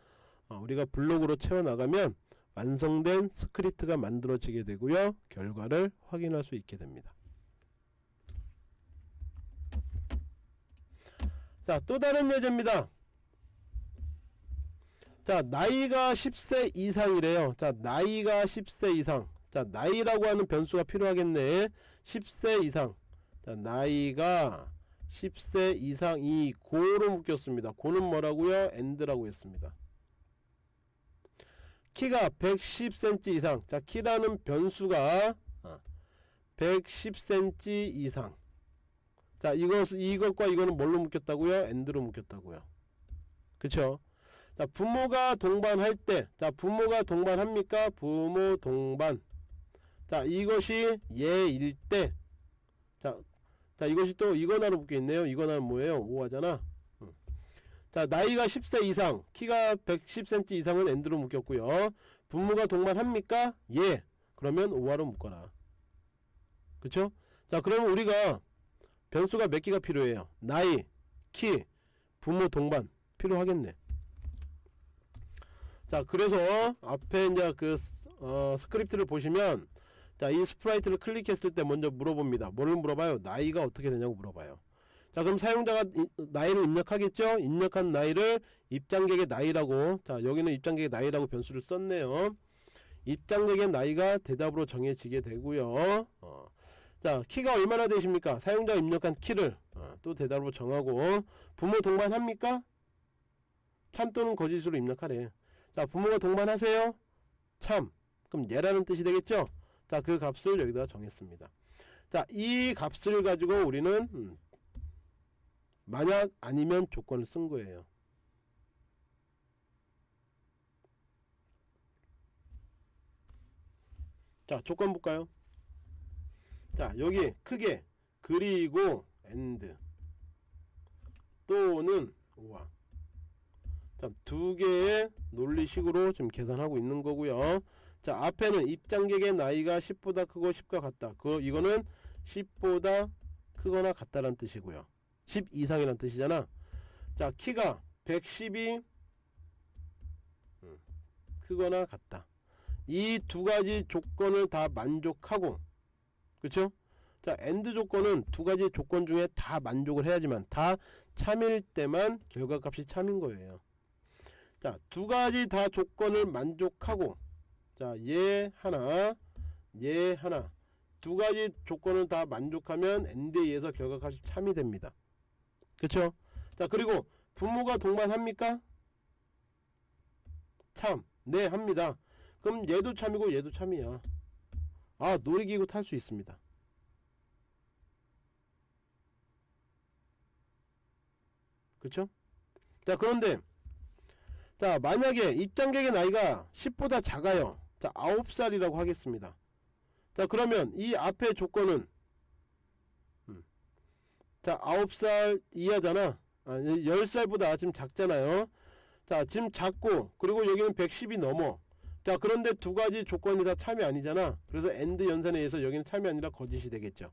어, 우리가 블록으로 채워나가면 완성된 스크립트가 만들어지게 되고요. 결과를 확인할 수 있게 됩니다. 자, 또 다른 예제입니다. 자, 나이가 10세 이상이래요. 자, 나이가 10세 이상. 자, 나이라고 하는 변수가 필요하겠네. 10세 이상. 자, 나이가 10세 이상이 고로 묶였습니다. 고는 뭐라고요? and라고 했습니다. 키가 110cm 이상. 자, 키라는 변수가 110cm 어, 이상. 자, 이것, 이것과 이거는 뭘로 묶였다고요? and로 묶였다고요. 그쵸? 자, 부모가 동반할 때, 자, 부모가 동반합니까? 부모 동반. 자, 이것이 예일 때, 자, 자, 이것이 또 이거나로 묶여있네요. 이거나는 뭐예요? 5하잖아. 자, 나이가 10세 이상, 키가 110cm 이상은 엔드로 묶였고요. 부모가 동반합니까? 예. 그러면 5화로 묶어라. 그쵸? 자, 그러면 우리가 변수가 몇 개가 필요해요? 나이 키 부모 동반 필요하겠네. 자 그래서 앞에 이제 그 어, 스크립트를 보시면 자 이 sprite를 클릭했을 때 먼저 물어봅니다. 뭐를 물어봐요? 나이가 어떻게 되냐고 물어봐요. 자 그럼 사용자가 이, 나이를 입력하겠죠? 입력한 나이를 입장객의 나이라고 자 여기는 입장객의 나이라고 변수를 썼네요. 입장객의 나이가 대답으로 정해지게 되고요. 어. 자 키가 얼마나 되십니까? 사용자 입력한 키를 어, 또 대답으로 정하고 부모 동반합니까? 참 또는 거짓으로 입력하래. 자 부모가 동반하세요? 참. 그럼 예라는 뜻이 되겠죠? 자 그 값을 여기다 정했습니다. 자 이 값을 가지고 우리는 음, 만약 아니면 조건을 쓴 거예요. 자 조건 볼까요? 자 여기 크게 그리고 and 또는 우와 자두 개의 논리식으로 지금 계산하고 있는 거고요. 자 앞에는 입장객의 나이가 10보다 크고 10과 같다. 그 이거는 10보다 크거나 같다란 뜻이고요. 10 이상이란 뜻이잖아. 자 키가 110이 음, 크거나 같다. 이 두 가지 조건을 다 만족하고 그쵸? 자 and 조건은 두 가지 조건 중에 다 만족을 해야지만 다 참일 때만 결과값이 참인 거예요. 자 두 가지 다 조건을 만족하고 자얘 하나 얘 하나 두 가지 조건을 다 만족하면 and에 의해서 결과값이 참이 됩니다. 그쵸? 자 그리고 부모가 동반합니까? 참, 네 합니다. 그럼 얘도 참이고 얘도 참이야. 아 놀이기구 탈 수 있습니다. 그쵸? 자 그런데 자 만약에 입장객의 나이가 10보다 작아요. 자 9살이라고 하겠습니다. 자 그러면 이 앞의 조건은 음, 자 9살 이하잖아. 아, 10살보다 지금 작잖아요. 자 지금 작고 그리고 여기는 110이 넘어. 자 그런데 두 가지 조건이 다 참이 아니잖아. 그래서 AND 연산에 의해서 여기는 참이 아니라 거짓이 되겠죠.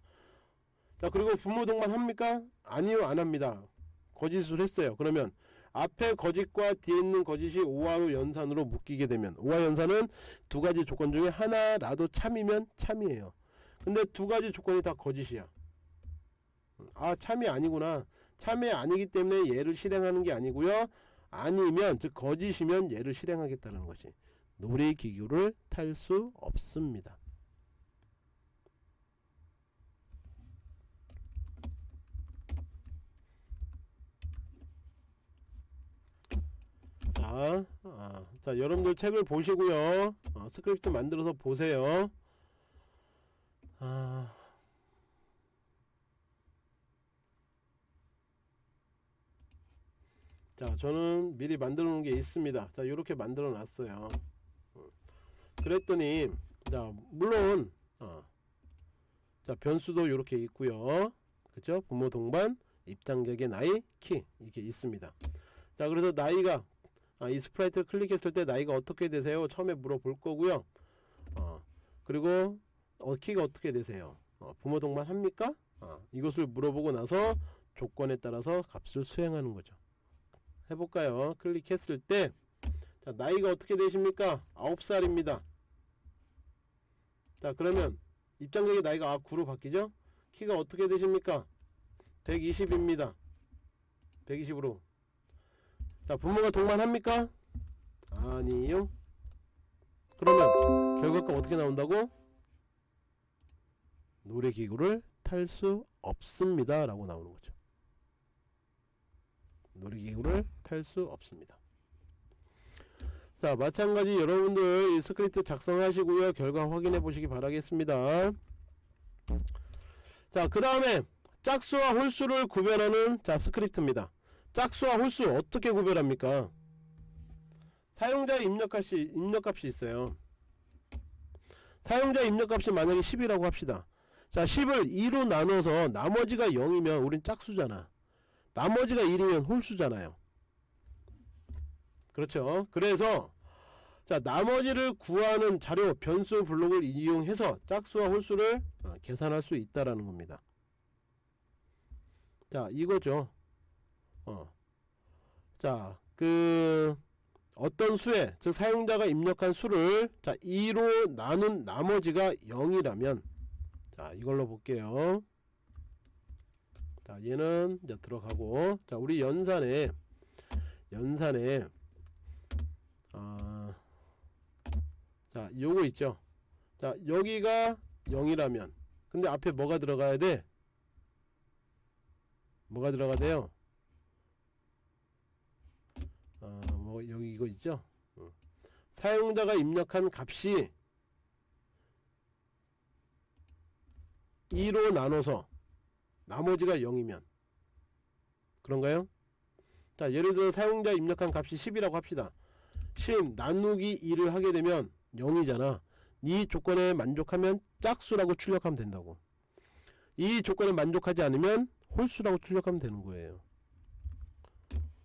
자 그리고 부모 동반 합니까? 아니요 안 합니다. 거짓을 했어요. 그러면 앞에 거짓과 뒤에 있는 거짓이 OR로 연산으로 묶이게 되면 OR 연산은 두 가지 조건 중에 하나라도 참이면 참이에요. 근데 두 가지 조건이 다 거짓이야. 아 참이 아니구나. 참이 아니기 때문에 얘를 실행하는 게 아니고요. 아니면 즉 거짓이면 얘를 실행하겠다는 것이 놀이기구를 탈 수 없습니다. 자, 아, 자 여러분들 책을 보시고요. 어, 스크립트 만들어서 보세요. 아, 자, 저는 미리 만들어 놓은 게 있습니다. 자, 이렇게 만들어 놨어요. 어, 그랬더니, 자, 물론, 어, 자, 변수도 이렇게 있고요. 그죠? 부모 동반, 입장객의 나이, 키, 이게 있습니다. 자, 그래서 나이가 아, 이 sprite를 클릭했을 때 나이가 어떻게 되세요? 처음에 물어볼 거고요. 어, 그리고 어, 키가 어떻게 되세요? 어, 부모 동반 합니까? 어, 이것을 물어보고 나서 조건에 따라서 값을 수행하는 거죠. 해볼까요? 클릭했을 때 자, 나이가 어떻게 되십니까? 9살입니다. 자 그러면 입장객의 나이가 아, 9로 바뀌죠? 키가 어떻게 되십니까? 120입니다. 120으로 자 부모가 동반합니까? 아니요 그러면 결과가 어떻게 나온다고? 놀이기구를 탈 수 없습니다 라고 나오는 거죠 놀이기구를 탈 수 없습니다 자 마찬가지 여러분들 이 스크립트 작성하시고요 결과 확인해 보시기 바라겠습니다 자그 다음에 짝수와 홀수를 구별하는 자 스크립트입니다 짝수와 홀수 어떻게 구별합니까? 사용자 입력값이 입력값이 있어요. 사용자 입력값이 만약에 10이라고 합시다. 자, 10을 2로 나눠서 나머지가 0이면 우린 짝수잖아. 나머지가 1이면 홀수잖아요. 그렇죠? 그래서 자, 나머지를 구하는 자료 변수 블록을 이용해서 짝수와 홀수를 어, 계산할 수 있다라는 겁니다. 자, 이거죠. 어. 자, 그 어떤 수에 즉 사용자가 입력한 수를 자 2로 나눈 나머지가 0이라면 자 이걸로 볼게요. 자 얘는 이제 들어가고 자 우리 연산에 연산에 아, 자 요거 있죠. 자 여기가 0이라면 근데 앞에 뭐가 들어가야 돼? 뭐가 들어가야 돼요? 어, 뭐 여기 이거 있죠 어. 사용자가 입력한 값이 2로 나눠서 나머지가 0이면 그런가요? 자 예를 들어 사용자 입력한 값이 10이라고 합시다 10 나누기 2를 하게 되면 0이잖아. 이 조건에 만족하면 짝수라고 출력하면 된다고. 이 조건에 만족하지 않으면 홀수라고 출력하면 되는 거예요.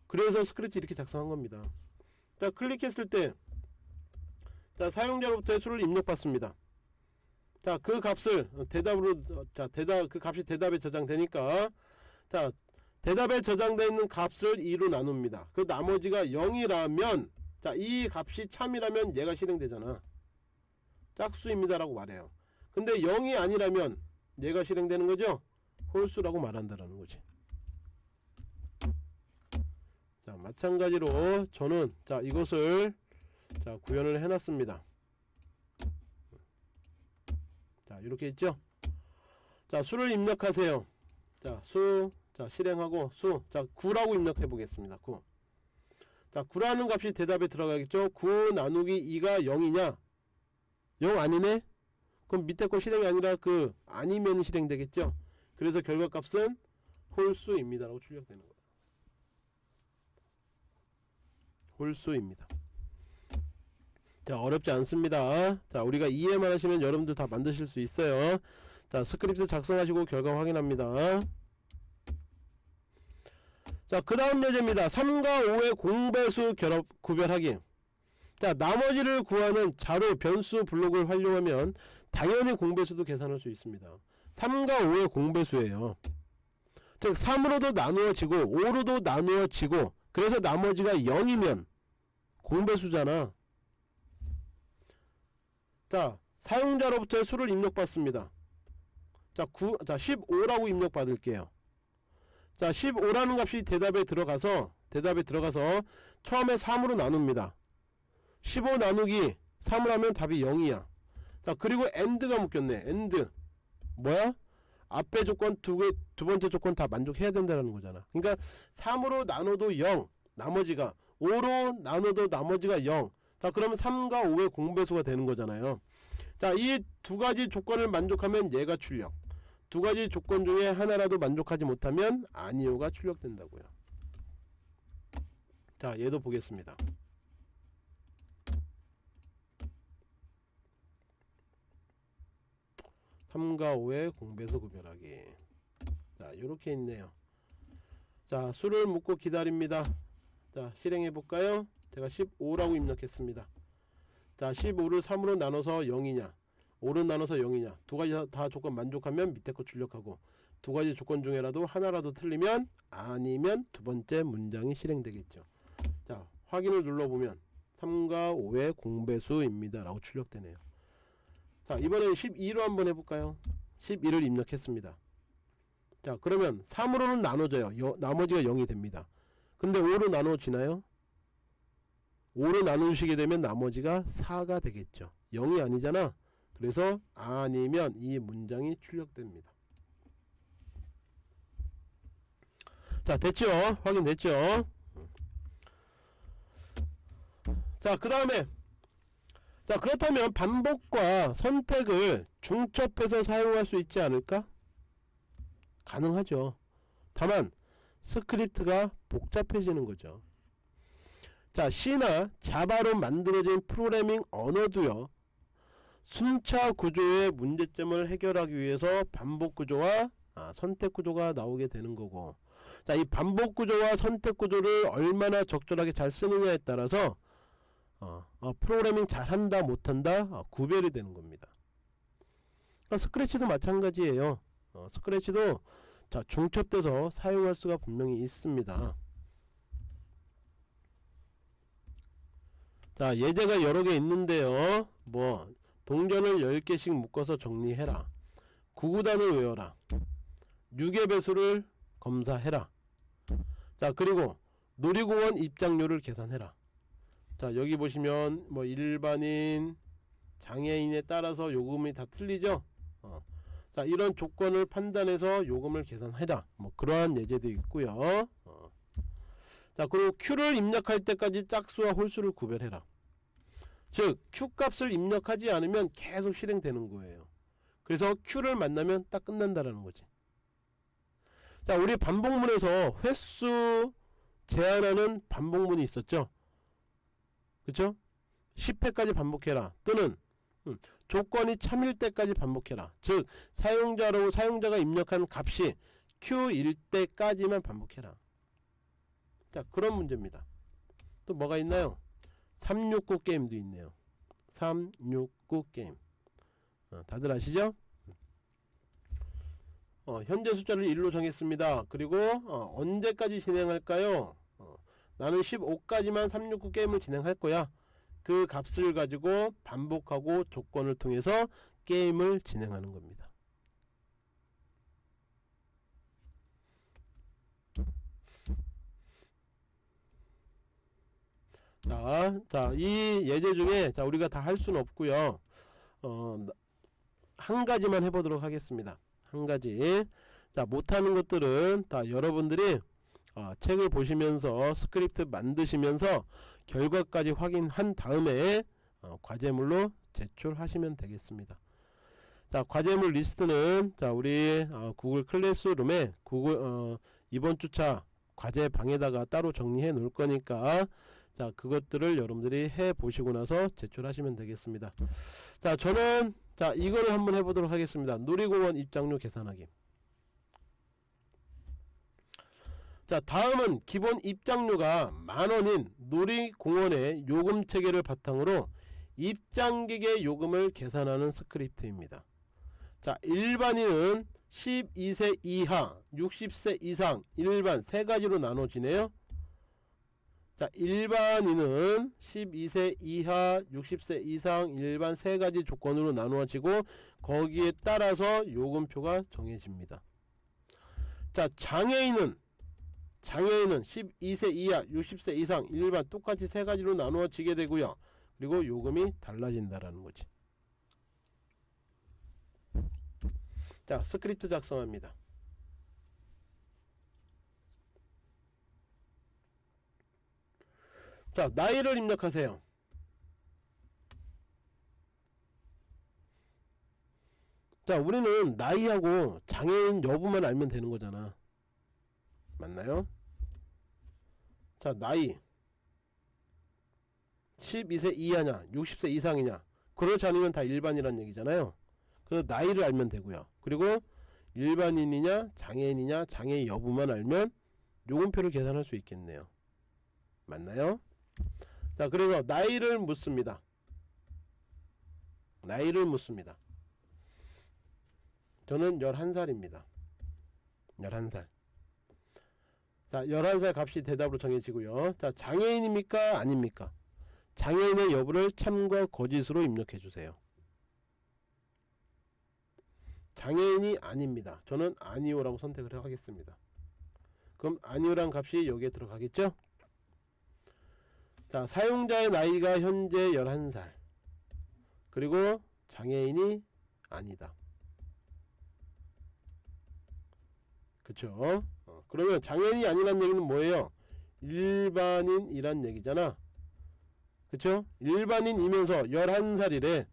그래서 스크래치 이렇게 작성한 겁니다. 자 클릭했을 때 자 사용자로부터의 수를 입력받습니다. 자 그 값을 대답으로 어, 자 대답 그 값이 대답에 저장되니까 자 대답에 저장되어 있는 값을 2로 나눕니다. 그 나머지가 0이라면 자 이 값이 참이라면 얘가 실행되잖아. 짝수입니다 라고 말해요. 근데 0이 아니라면 얘가 실행되는 거죠? 홀수라고 말한다라는 거지. 자 마찬가지로 저는 자 이것을 자 구현을 해놨습니다. 자 이렇게 있죠? 자 수를 입력하세요. 자 수 자 실행하고 수 자 9라고 입력해 보겠습니다. 9 자 9라는 값이 대답에 들어가겠죠? 9 나누기 2가 0이냐? 0 아니네? 그럼 밑에 거 실행이 아니라 그 아니면 실행되겠죠? 그래서 결과값은 홀수입니다. 라고 출력되는 거예요. 홀수입니다. 자 어렵지 않습니다. 자 우리가 이해만 하시면 여러분들 다 만드실 수 있어요. 자 스크립트 작성하시고 결과 확인합니다 자 그 다음 예제입니다. 3과 5의 공배수 결합 구별하기 자 나머지를 구하는 자료 변수 블록을 활용하면 당연히 공배수도 계산할 수 있습니다. 3과 5의 공배수예요. 즉 3으로도 나누어지고 5로도 나누어지고 그래서 나머지가 0이면 공배수잖아. 자 사용자로부터 수를 입력받습니다. 자, 9, 자 15라고 입력받을게요 자 15라는 값이 대답에 들어가서 대답에 들어가서 처음에 3으로 나눕니다. 15 나누기 3을 하면 답이 0이야. 자 그리고 AND가 묶였네. AND. 뭐야? 앞에 조건 두 개, 두 번째 조건 다 만족해야 된다는 거잖아. 그러니까 3으로 나눠도 0 나머지가 5로 나눠도 나머지가 0 자 그러면 3과 5의 공배수가 되는 거잖아요. 자 이 두 가지 조건을 만족하면 얘가 출력 두 가지 조건 중에 하나라도 만족하지 못하면 아니오가 출력된다고요. 자 얘도 보겠습니다. 3과 5의 공배수 구별하기. 자 요렇게 있네요. 자 수를 묻고 기다립니다. 자 실행해 볼까요? 제가 15라고 입력했습니다. 자 15를 3으로 나눠서 0이냐 5를 나눠서 0이냐? 두 가지 다, 다 조건 만족하면 밑에 거 출력하고 두 가지 조건 중에라도 하나라도 틀리면 아니면 두 번째 문장이 실행되겠죠. 자 확인을 눌러보면 3과 5의 공배수입니다. 라고 출력되네요. 자 이번엔 12로 한번 해볼까요? 12를 입력했습니다. 자 그러면 3으로는 나눠져요. 여, 나머지가 0이 됩니다. 근데 5로 나눠지나요? 5로 나누시게 되면 나머지가 4가 되겠죠. 0이 아니잖아 그래서 아니면 이 문장이 출력됩니다. 자 됐죠? 확인됐죠? 자그 다음에 자 그렇다면 반복과 선택을 중첩해서 사용할 수 있지 않을까? 가능하죠. 다만 스크립트가 복잡해지는 거죠. 자 C나 Java로 만들어진 프로그래밍 언어도요 순차 구조의 문제점을 해결하기 위해서 반복 구조와 아, 선택 구조가 나오게 되는 거고. 자 이 반복 구조와 선택 구조를 얼마나 적절하게 잘 쓰느냐에 따라서 어, 어, 프로그래밍 잘한다 못한다 어, 구별이 되는 겁니다. 그러니까 스크래치도 마찬가지예요. 어, 스크래치도 자 중첩돼서 사용할 수가 분명히 있습니다. 자 예제가 여러 개 있는데요. 뭐 동전을 10개씩 묶어서 정리해라. 구구단을 외워라. 6의 배수를 검사해라. 자 그리고 놀이공원 입장료를 계산해라. 자 여기 보시면 뭐 일반인 장애인에 따라서 요금이 다 틀리죠? 어. 자 이런 조건을 판단해서 요금을 계산해라. 뭐 그러한 예제도 있고요. 어. 자 그리고 Q를 입력할 때까지 짝수와 홀수를 구별해라 즉 Q값을 입력하지 않으면 계속 실행되는 거예요. 그래서 Q를 만나면 딱 끝난다라는 거지. 자 우리 반복문에서 횟수 제한하는 반복문이 있었죠? 그쵸? 10회까지 반복해라. 또는 음, 조건이 참일 때까지 반복해라. 즉 사용자로 사용자가 입력한 값이 Q일 때까지만 반복해라. 자 그런 문제입니다. 또 뭐가 있나요 369 게임도 있네요. 369 게임. 어, 다들 아시죠? 어, 현재 숫자를 1로 정했습니다. 그리고 어, 언제까지 진행할까요? 어, 나는 15까지만 369 게임을 진행할 거야. 그 값을 가지고 반복하고 조건을 통해서 게임을 진행하는 겁니다 자, 자, 이 예제 중에 자, 우리가 다 할 수는 없고요. 어, 한 가지만 해보도록 하겠습니다. 한 가지. 자, 못하는 것들은 다 여러분들이 어, 책을 보시면서 스크립트 만드시면서 결과까지 확인한 다음에 어, 과제물로 제출하시면 되겠습니다. 자, 과제물 리스트는 자, 우리 어, Google Classroom에 Google 어, 이번 주차 과제 방에다가 따로 정리해 놓을 거니까 자 그것들을 여러분들이 해 보시고 나서 제출하시면 되겠습니다. 자 저는 자 이거를 한번 해보도록 하겠습니다. 놀이공원 입장료 계산하기. 자 다음은 기본 입장료가 만원인 놀이공원의 요금 체계를 바탕으로 입장객의 요금을 계산하는 스크립트입니다. 자 일반인은 12세 이하 60세 이상 일반 세 가지로 나눠지네요 자 일반인은 12세 이하 60세 이상 일반 세 가지 조건으로 나누어지고 거기에 따라서 요금표가 정해집니다. 자 장애인은 장애인은 12세 이하 60세 이상 일반 똑같이 세 가지로 나누어지게 되고요. 그리고 요금이 달라진다라는 거지. 자 스크립트 작성합니다 자 나이를 입력하세요. 자 우리는 나이하고 장애인 여부만 알면 되는 거잖아. 맞나요? 자 나이. 12세 이하냐 60세 이상이냐. 그렇지 않으면 다 일반이란 얘기잖아요. 그래서 나이를 알면 되고요. 그리고 일반인이냐 장애인이냐 장애 여부만 알면 요금표를 계산할 수 있겠네요. 맞나요? 자 그래서 나이를 묻습니다. 나이를 묻습니다. 저는 11살입니다. 11살. 자 11살 값이 대답으로 정해지고요. 자 장애인입니까? 아닙니까? 장애인의 여부를 참과 거짓으로 입력해 주세요. 장애인이 아닙니다. 저는 아니오라고 선택을 하겠습니다. 그럼 아니오란 값이 여기에 들어가겠죠 자 사용자의 나이가 현재 11살. 그리고 장애인이 아니다. 그쵸? 어, 그러면 장애인이 아니란 얘기는 뭐예요? 일반인이란 얘기잖아. 그쵸? 일반인이면서 11살이래.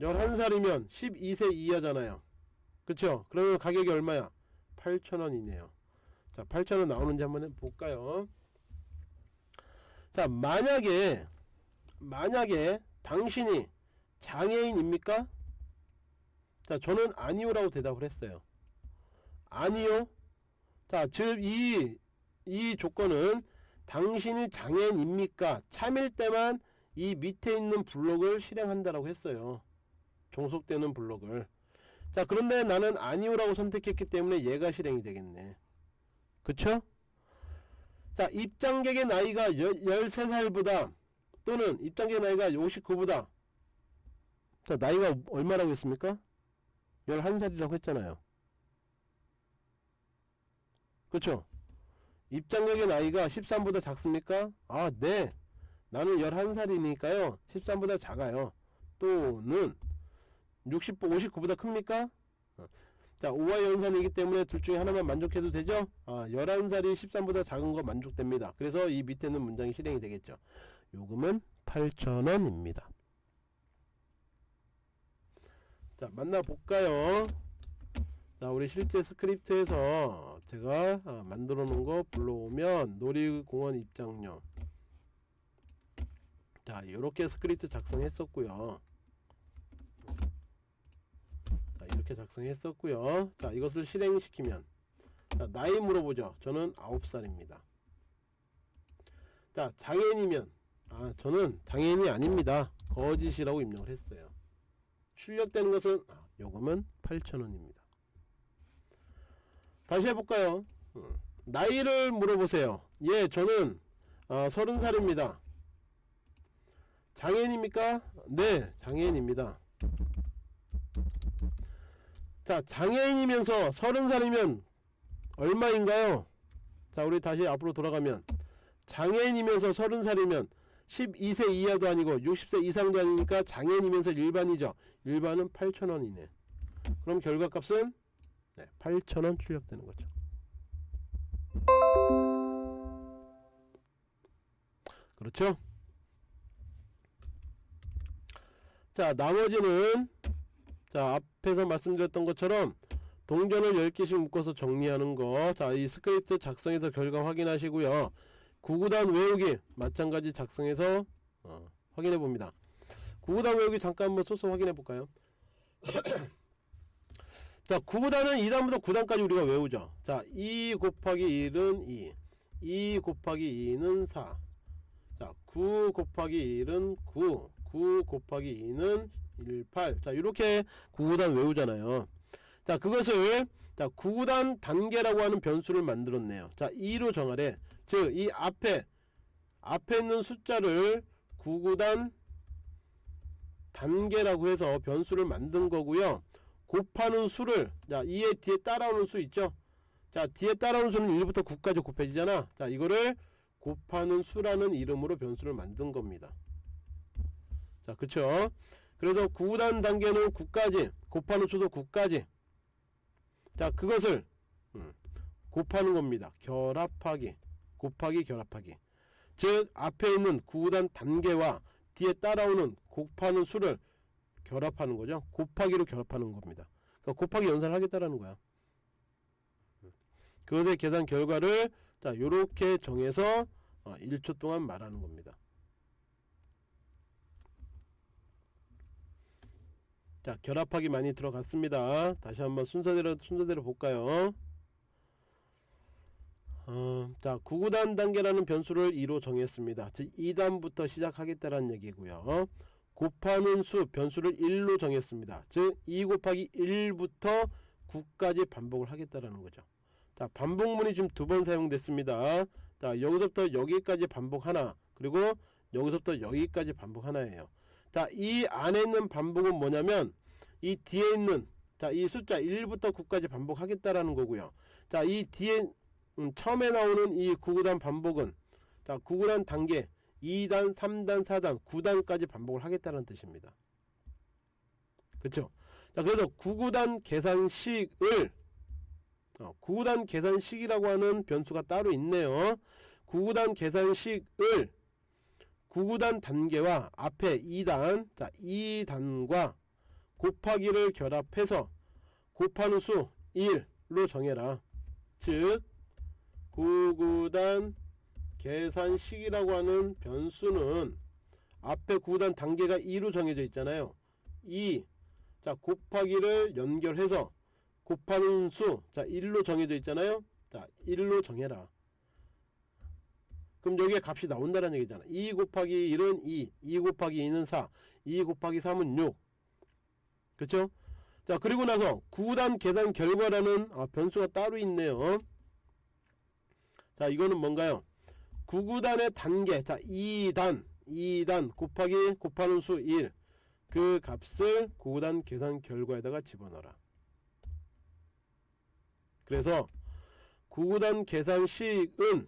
11살이면 12세 이하잖아요. 그쵸? 그러면 가격이 얼마야? 8,000원이네요. 자 8,000원 나오는지 한번 볼까요 자 만약에 만약에 당신이 장애인입니까? 자 저는 아니오라고 대답을 했어요 아니요 자즉이 이 조건은 당신이 장애인입니까? 참일 때만 이 밑에 있는 블록을 실행한다라고 했어요 종속되는 블록을 자 그런데 나는 아니오라고 선택했기 때문에 얘가 실행이 되겠네 그쵸? 자 입장객의 나이가 13살보다 또는 입장객 나이가 59보다 자 나이가 얼마라고 했습니까? 11살이라고 했잖아요 그쵸? 입장객의 나이가 13보다 작습니까? 아 네 나는 11살이니까요 13보다 작아요 또는 60, 59보다 큽니까? 어. 자 5와 연산이기 때문에 둘 중에 하나만 만족해도 되죠? 아 11살이 13보다 작은 거 만족됩니다. 그래서 이 밑에는 문장이 실행이 되겠죠. 요금은 8,000원입니다. 자 만나볼까요? 자 우리 실제 스크립트에서 제가 아, 만들어 놓은 거 불러오면 놀이공원 입장료. 자 이렇게 스크립트 작성했었고요 자 이렇게 작성했었고요. 자 이것을 실행시키면. 자, 나이 물어보죠. 저는 9살입니다. 자 장애인이면. 아 저는 장애인이 아닙니다. 거짓이라고 입력을 했어요. 출력되는 것은 아, 요금은 8,000원입니다. 다시 해볼까요? 음, 나이를 물어보세요. 예 저는 아, 30살입니다. 장애인입니까? 네 장애인입니다 자 장애인이면서 30살이면 얼마인가요? 자 우리 다시 앞으로 돌아가면. 장애인이면서 30살이면 12세 이하도 아니고 60세 이상도 아니니까 장애인이면서 일반이죠. 일반은 8,000원이네. 그럼 결과값은? 네, 8,000원 출력되는 거죠. 그렇죠? 자 나머지는 자 앞에서 말씀드렸던 것처럼 동전을 10개씩 묶어서 정리하는 거자 이 스크립트 작성해서 결과 확인하시고요. 구구단 외우기 마찬가지 작성해서 어, 확인해 봅니다. 구구단 외우기 잠깐 한번 소스 확인해 볼까요? 자 9구단은 2단부터 9단까지 우리가 외우죠. 자2 곱하기 1은 2 2 곱하기 2는 4 자, 9 곱하기 1은 9, 9 곱하기 2는 1, 8. 자, 이렇게 9구단 외우잖아요. 자, 그것을 자, 9구단 단계라고 하는 변수를 만들었네요. 자, 2로 정하래. 즉, 이 앞에 앞에 있는 숫자를 9구단 단계라고 해서 변수를 만든 거고요. 곱하는 수를 자, 2의 뒤에 따라오는 수 있죠? 자, 뒤에 따라오는 수는 1부터 9까지 곱해지잖아. 자, 이거를 곱하는 수라는 이름으로 변수를 만든 겁니다. 자, 그쵸? 그래서 9단 단계는 9까지, 곱하는 수도 9까지. 자, 그것을 음, 곱하는 겁니다. 결합하기, 곱하기, 결합하기. 즉, 앞에 있는 9단 단계와 뒤에 따라오는 곱하는 수를 결합하는 거죠. 곱하기로 결합하는 겁니다. 그러니까 곱하기 연산을 하겠다라는 거야. 그것의 계산 결과를 자 요렇게 정해서 어, 1초 동안 말하는 겁니다 자 결합하기 많이 들어갔습니다. 다시 한번 순서대로 순서대로 볼까요? 어, 자 9구단 단계라는 변수를 2로 정했습니다. 즉 2단부터 시작하겠다는 얘기고요. 곱하는 수 변수를 1로 정했습니다. 즉 2 곱하기 1부터 9까지 반복을 하겠다라는 거죠. 자 반복문이 지금 두 번 사용됐습니다. 자 여기서부터 여기까지 반복 하나 그리고 여기서부터 여기까지 반복 하나예요 자 이 안에 있는 반복은 뭐냐면 이 뒤에 있는 자 이 숫자 1부터 9까지 반복하겠다라는 거고요. 자 이 뒤에 음, 처음에 나오는 이 9구단 반복은 자 9구단 단계 2단 3단 4단 9단까지 반복을 하겠다는 뜻입니다. 그쵸? 자 그래서 9구단 계산식을 어, 9구단 계산식이라고 하는 변수가 따로 있네요. 9구단 계산식을 9구단 단계와 앞에 2단 자 2단과 곱하기를 결합해서 곱하는 수 1로 정해라 즉 9구단 계산식이라고 하는 변수는 앞에 9구단 단계가 2로 정해져 있잖아요 2 자 곱하기를 연결해서 곱하는 수, 자 1로 정해져 있잖아요. 자 1로 정해라. 그럼 여기에 값이 나온다는 얘기잖아. 2 곱하기 1은 2, 2 곱하기 2는 4, 2 곱하기 3은 6. 그렇죠? 자 그리고 나서 9단 계산 결과라는 아, 변수가 따로 있네요. 자 이거는 뭔가요? 9구단의 단계, 자 2단, 2단 곱하기 곱하는 수 1. 그 값을 9구단 계산 결과에다가 집어넣어라. 그래서 구구단 계산식은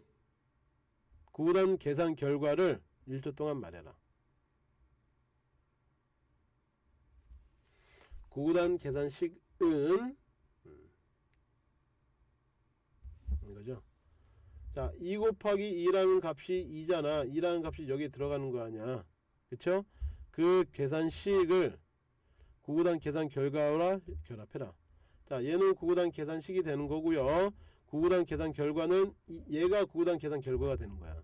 구구단 계산 결과를 1초 동안 말해라. 구구단 계산식은 음, 이거죠. 자, 2 곱하기 2라는 값이 2잖아. 2라는 값이 여기에 들어가는 거 아니야. 그쵸? 그 계산식을 구구단 계산 결과와 결합해라. 자 얘는 구구단 계산식이 되는 거고요 구구단 계산 결과는 이- 얘가 구구단 계산 결과가 되는 거야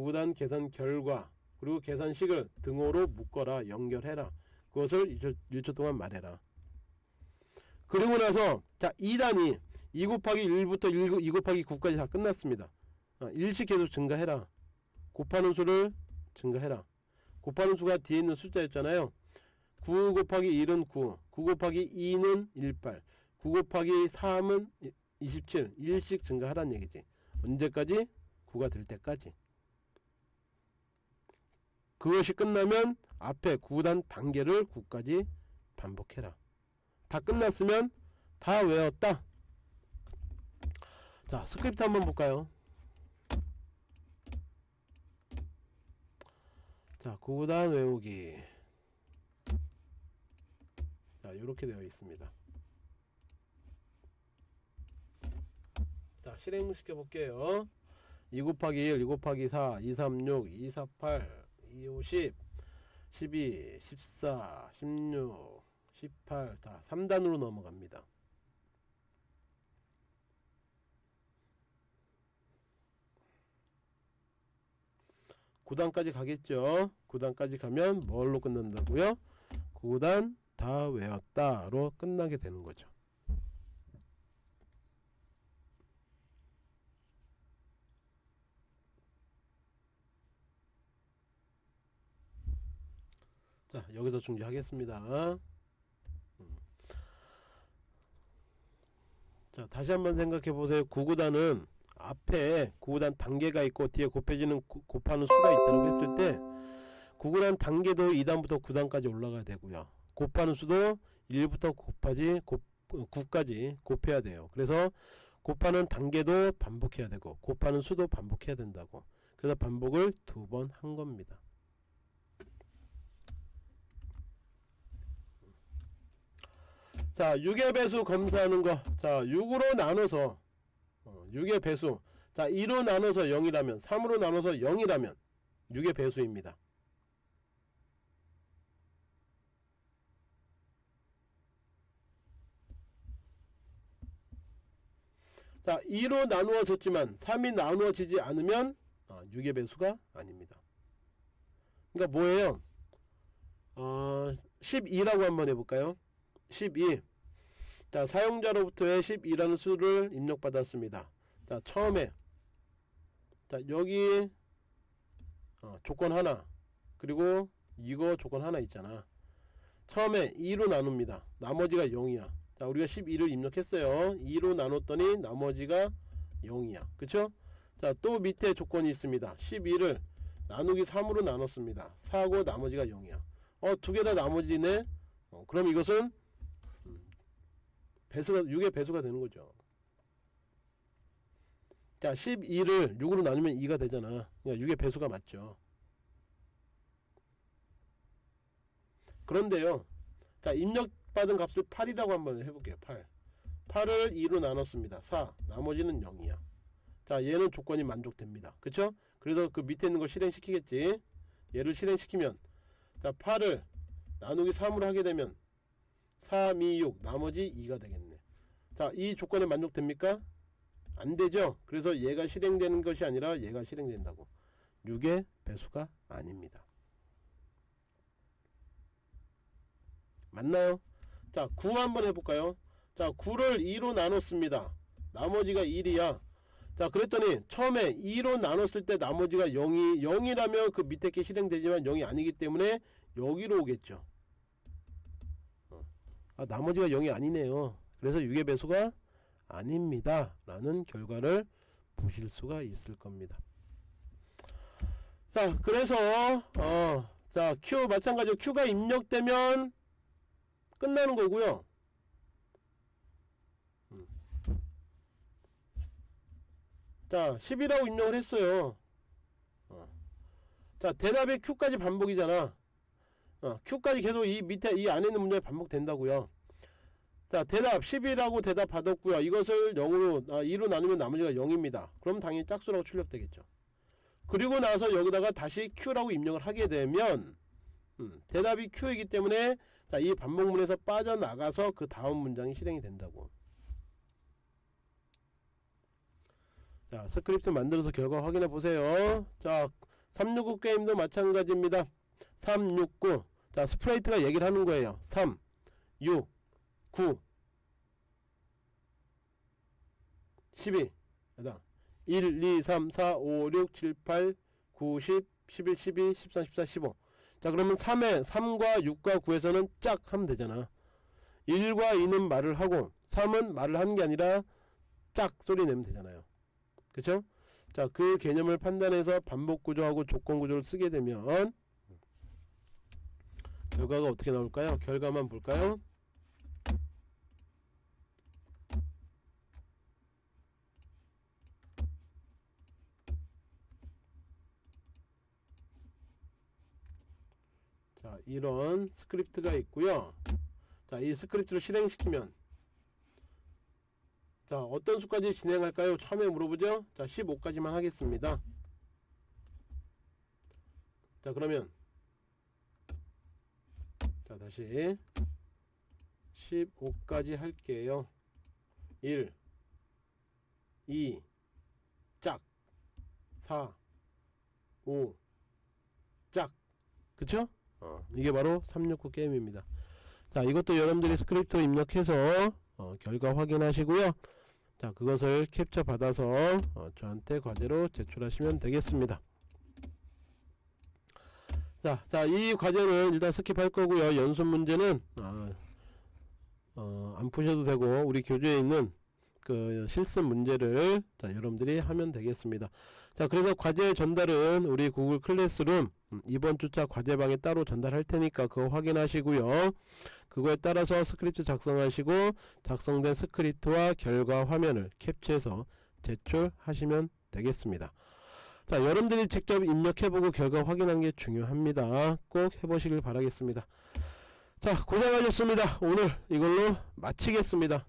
구구단 계산 결과 그리고 계산식을 등호로 묶어라 연결해라. 그것을 1초, 1초 동안 말해라. 그리고 나서 자 2단이 2 곱하기 1부터 1, 2 곱하기 9까지 다 끝났습니다. 아, 일씩 계속 증가해라. 곱하는 수를 증가해라. 곱하는 수가 뒤에 있는 숫자였잖아요. 9 곱하기 1은 9 9 곱하기 2는 18 9 곱하기 3은 27 1씩 증가하라는 얘기지. 언제까지? 9가 될 때까지 그것이 끝나면 앞에 9단 단계를 9까지 반복해라. 다 끝났으면 다 외웠다. 자 스크립트 한번 볼까요? 자 9단 외우기. 자 이렇게 되어 있습니다. 자 실행 시켜 볼게요. 2 곱하기 1 2 곱하기 4 2 3 6 2 4 8 2 5 10 12 14 16 18 자, 3단으로 넘어갑니다. 구단까지 가겠죠. 9단까지 가면 뭘로 끝난다고요? 9단 다 외웠다로 끝나게 되는 거죠. 자 여기서 중지하겠습니다. 음. 자 다시 한번 생각해 보세요. 구구단은 앞에 구구단 단계가 있고 뒤에 곱해지는 구- 곱하는 수가 있다고 했을 때 구구단 단계도 2단부터 9단까지 올라가야 되고요. 곱하는 수도 1부터 곱하지 곱, 9까지 곱해야 돼요. 그래서 곱하는 단계도 반복해야 되고 곱하는 수도 반복해야 된다고. 그래서 반복을 두 번 한 겁니다 자 6의 배수 검사하는 거 자 6으로 나눠서 어, 6의 배수. 자 2로 나눠서 0이라면 3으로 나눠서 0이라면 6의 배수입니다. 자 2로 나누어졌지만 3이 나누어지지 않으면 아, 6의 배수가 아닙니다. 그러니까 뭐예요? 어, 12라고 한번 해볼까요 12 자, 사용자로부터의 12라는 수를 입력받았습니다. 자, 처음에 자, 여기 어, 조건 하나 그리고 이거 조건 하나 있잖아. 처음에 2로 나눕니다. 나머지가 0이야. 자, 우리가 12를 입력했어요. 2로 나눴더니 나머지가 0이야. 그쵸? 자, 또 밑에 조건이 있습니다. 12를 나누기 3으로 나눴습니다. 4고 나머지가 0이야. 어, 두 개 다 나머지네? 어, 그럼 이것은 배수가 6의 배수가 되는 거죠. 자, 12를 6으로 나누면 2가 되잖아. 그러니까 6의 배수가 맞죠. 그런데요. 자, 입력받은 값을 8이라고 한번 해볼게요. 8. 8을 2로 나눴습니다. 4. 나머지는 0이야. 자, 얘는 조건이 만족됩니다. 그쵸? 그래서 그 밑에 있는 걸 실행시키겠지. 얘를 실행시키면 자, 8을 나누기 3으로 하게 되면 3, 2, 6 나머지 2가 되겠네. 자이 조건에 만족됩니까? 안되죠. 그래서 얘가 실행되는 것이 아니라 얘가 실행된다고. 6의 배수가 아닙니다. 맞나요? 자 9 한번 해볼까요? 자 9를 2로 나눴습니다. 나머지가 1이야. 자 그랬더니 처음에 2로 나눴을 때 나머지가 0이 0이라면 그 밑에 게 실행되지만 0이 아니기 때문에 여기로 오겠죠 아, 나머지가 0이 아니네요. 그래서 6의 배수가 아닙니다. 라는 결과를 보실 수가 있을 겁니다. 자, 그래서 어, 자, Q 마찬가지로 Q가 입력되면 끝나는 거고요. 음. 자, 10이라고 입력을 했어요. 어. 자, 대답이 Q까지 반복이잖아. 어, Q까지 계속 이 밑에 이 안에 있는 문제가 반복된다고요. 자 대답 10이라고 대답 받았고요. 이것을 0으로 아, 2로 나누면 나머지가 0입니다. 그럼 당연히 짝수라고 출력되겠죠. 그리고 나서 여기다가 다시 Q라고 입력을 하게 되면 음, 대답이 Q이기 때문에 자, 이 반복문에서 빠져나가서 그 다음 문장이 실행이 된다고. 자, 스크립트 만들어서 결과 확인해 보세요. 자, 369 게임도 마찬가지입니다. 369. 자, 스프레이트가 얘기를 하는 거예요. 3, 6, 9, 12. 그다음 1, 2, 3, 4, 5, 6, 7, 8, 9, 10, 11, 12, 13, 14, 15. 자, 그러면 3에 3과 6과 9에서는 짝 하면 되잖아. 1과 2는 말을 하고 3은 말을 하는 게 아니라 짝 소리 내면 되잖아요. 그쵸? 자, 그 개념을 판단해서 반복 구조하고 조건 구조를 쓰게 되면 결과가 어떻게 나올까요? 결과만 볼까요? 자, 이런 스크립트가 있고요. 자, 이 스크립트를 실행시키면 자, 어떤 수까지 진행할까요? 처음에 물어보죠. 자, 15까지만 하겠습니다. 자, 그러면 자, 다시 15까지 할게요. 1 2 짝. 4 5 짝. 그쵸? 어, 이게 바로 369 게임입니다. 자, 이것도 여러분들이 스크립트 입력해서 어, 결과 확인하시고요. 자, 그것을 캡처 받아서 어, 저한테 과제로 제출하시면 되겠습니다. 자, 자, 이 과제는 일단 skip할 거고요. 연습 문제는 아, 어, 안 푸셔도 되고 우리 교재에 있는 그 실습 문제를 자, 여러분들이 하면 되겠습니다. 자, 그래서 과제 전달은 우리 구글 클래스룸 음, 이번 주차 과제방에 따로 전달할 테니까 그거 확인하시고요. 그거에 따라서 스크립트 작성하시고 작성된 스크립트와 결과 화면을 캡처해서 제출하시면 되겠습니다. 자, 여러분들이 직접 입력해보고 결과 확인하는 게 중요합니다. 꼭 해보시길 바라겠습니다. 자, 고생 하셨습니다. 오늘 이걸로 마치겠습니다.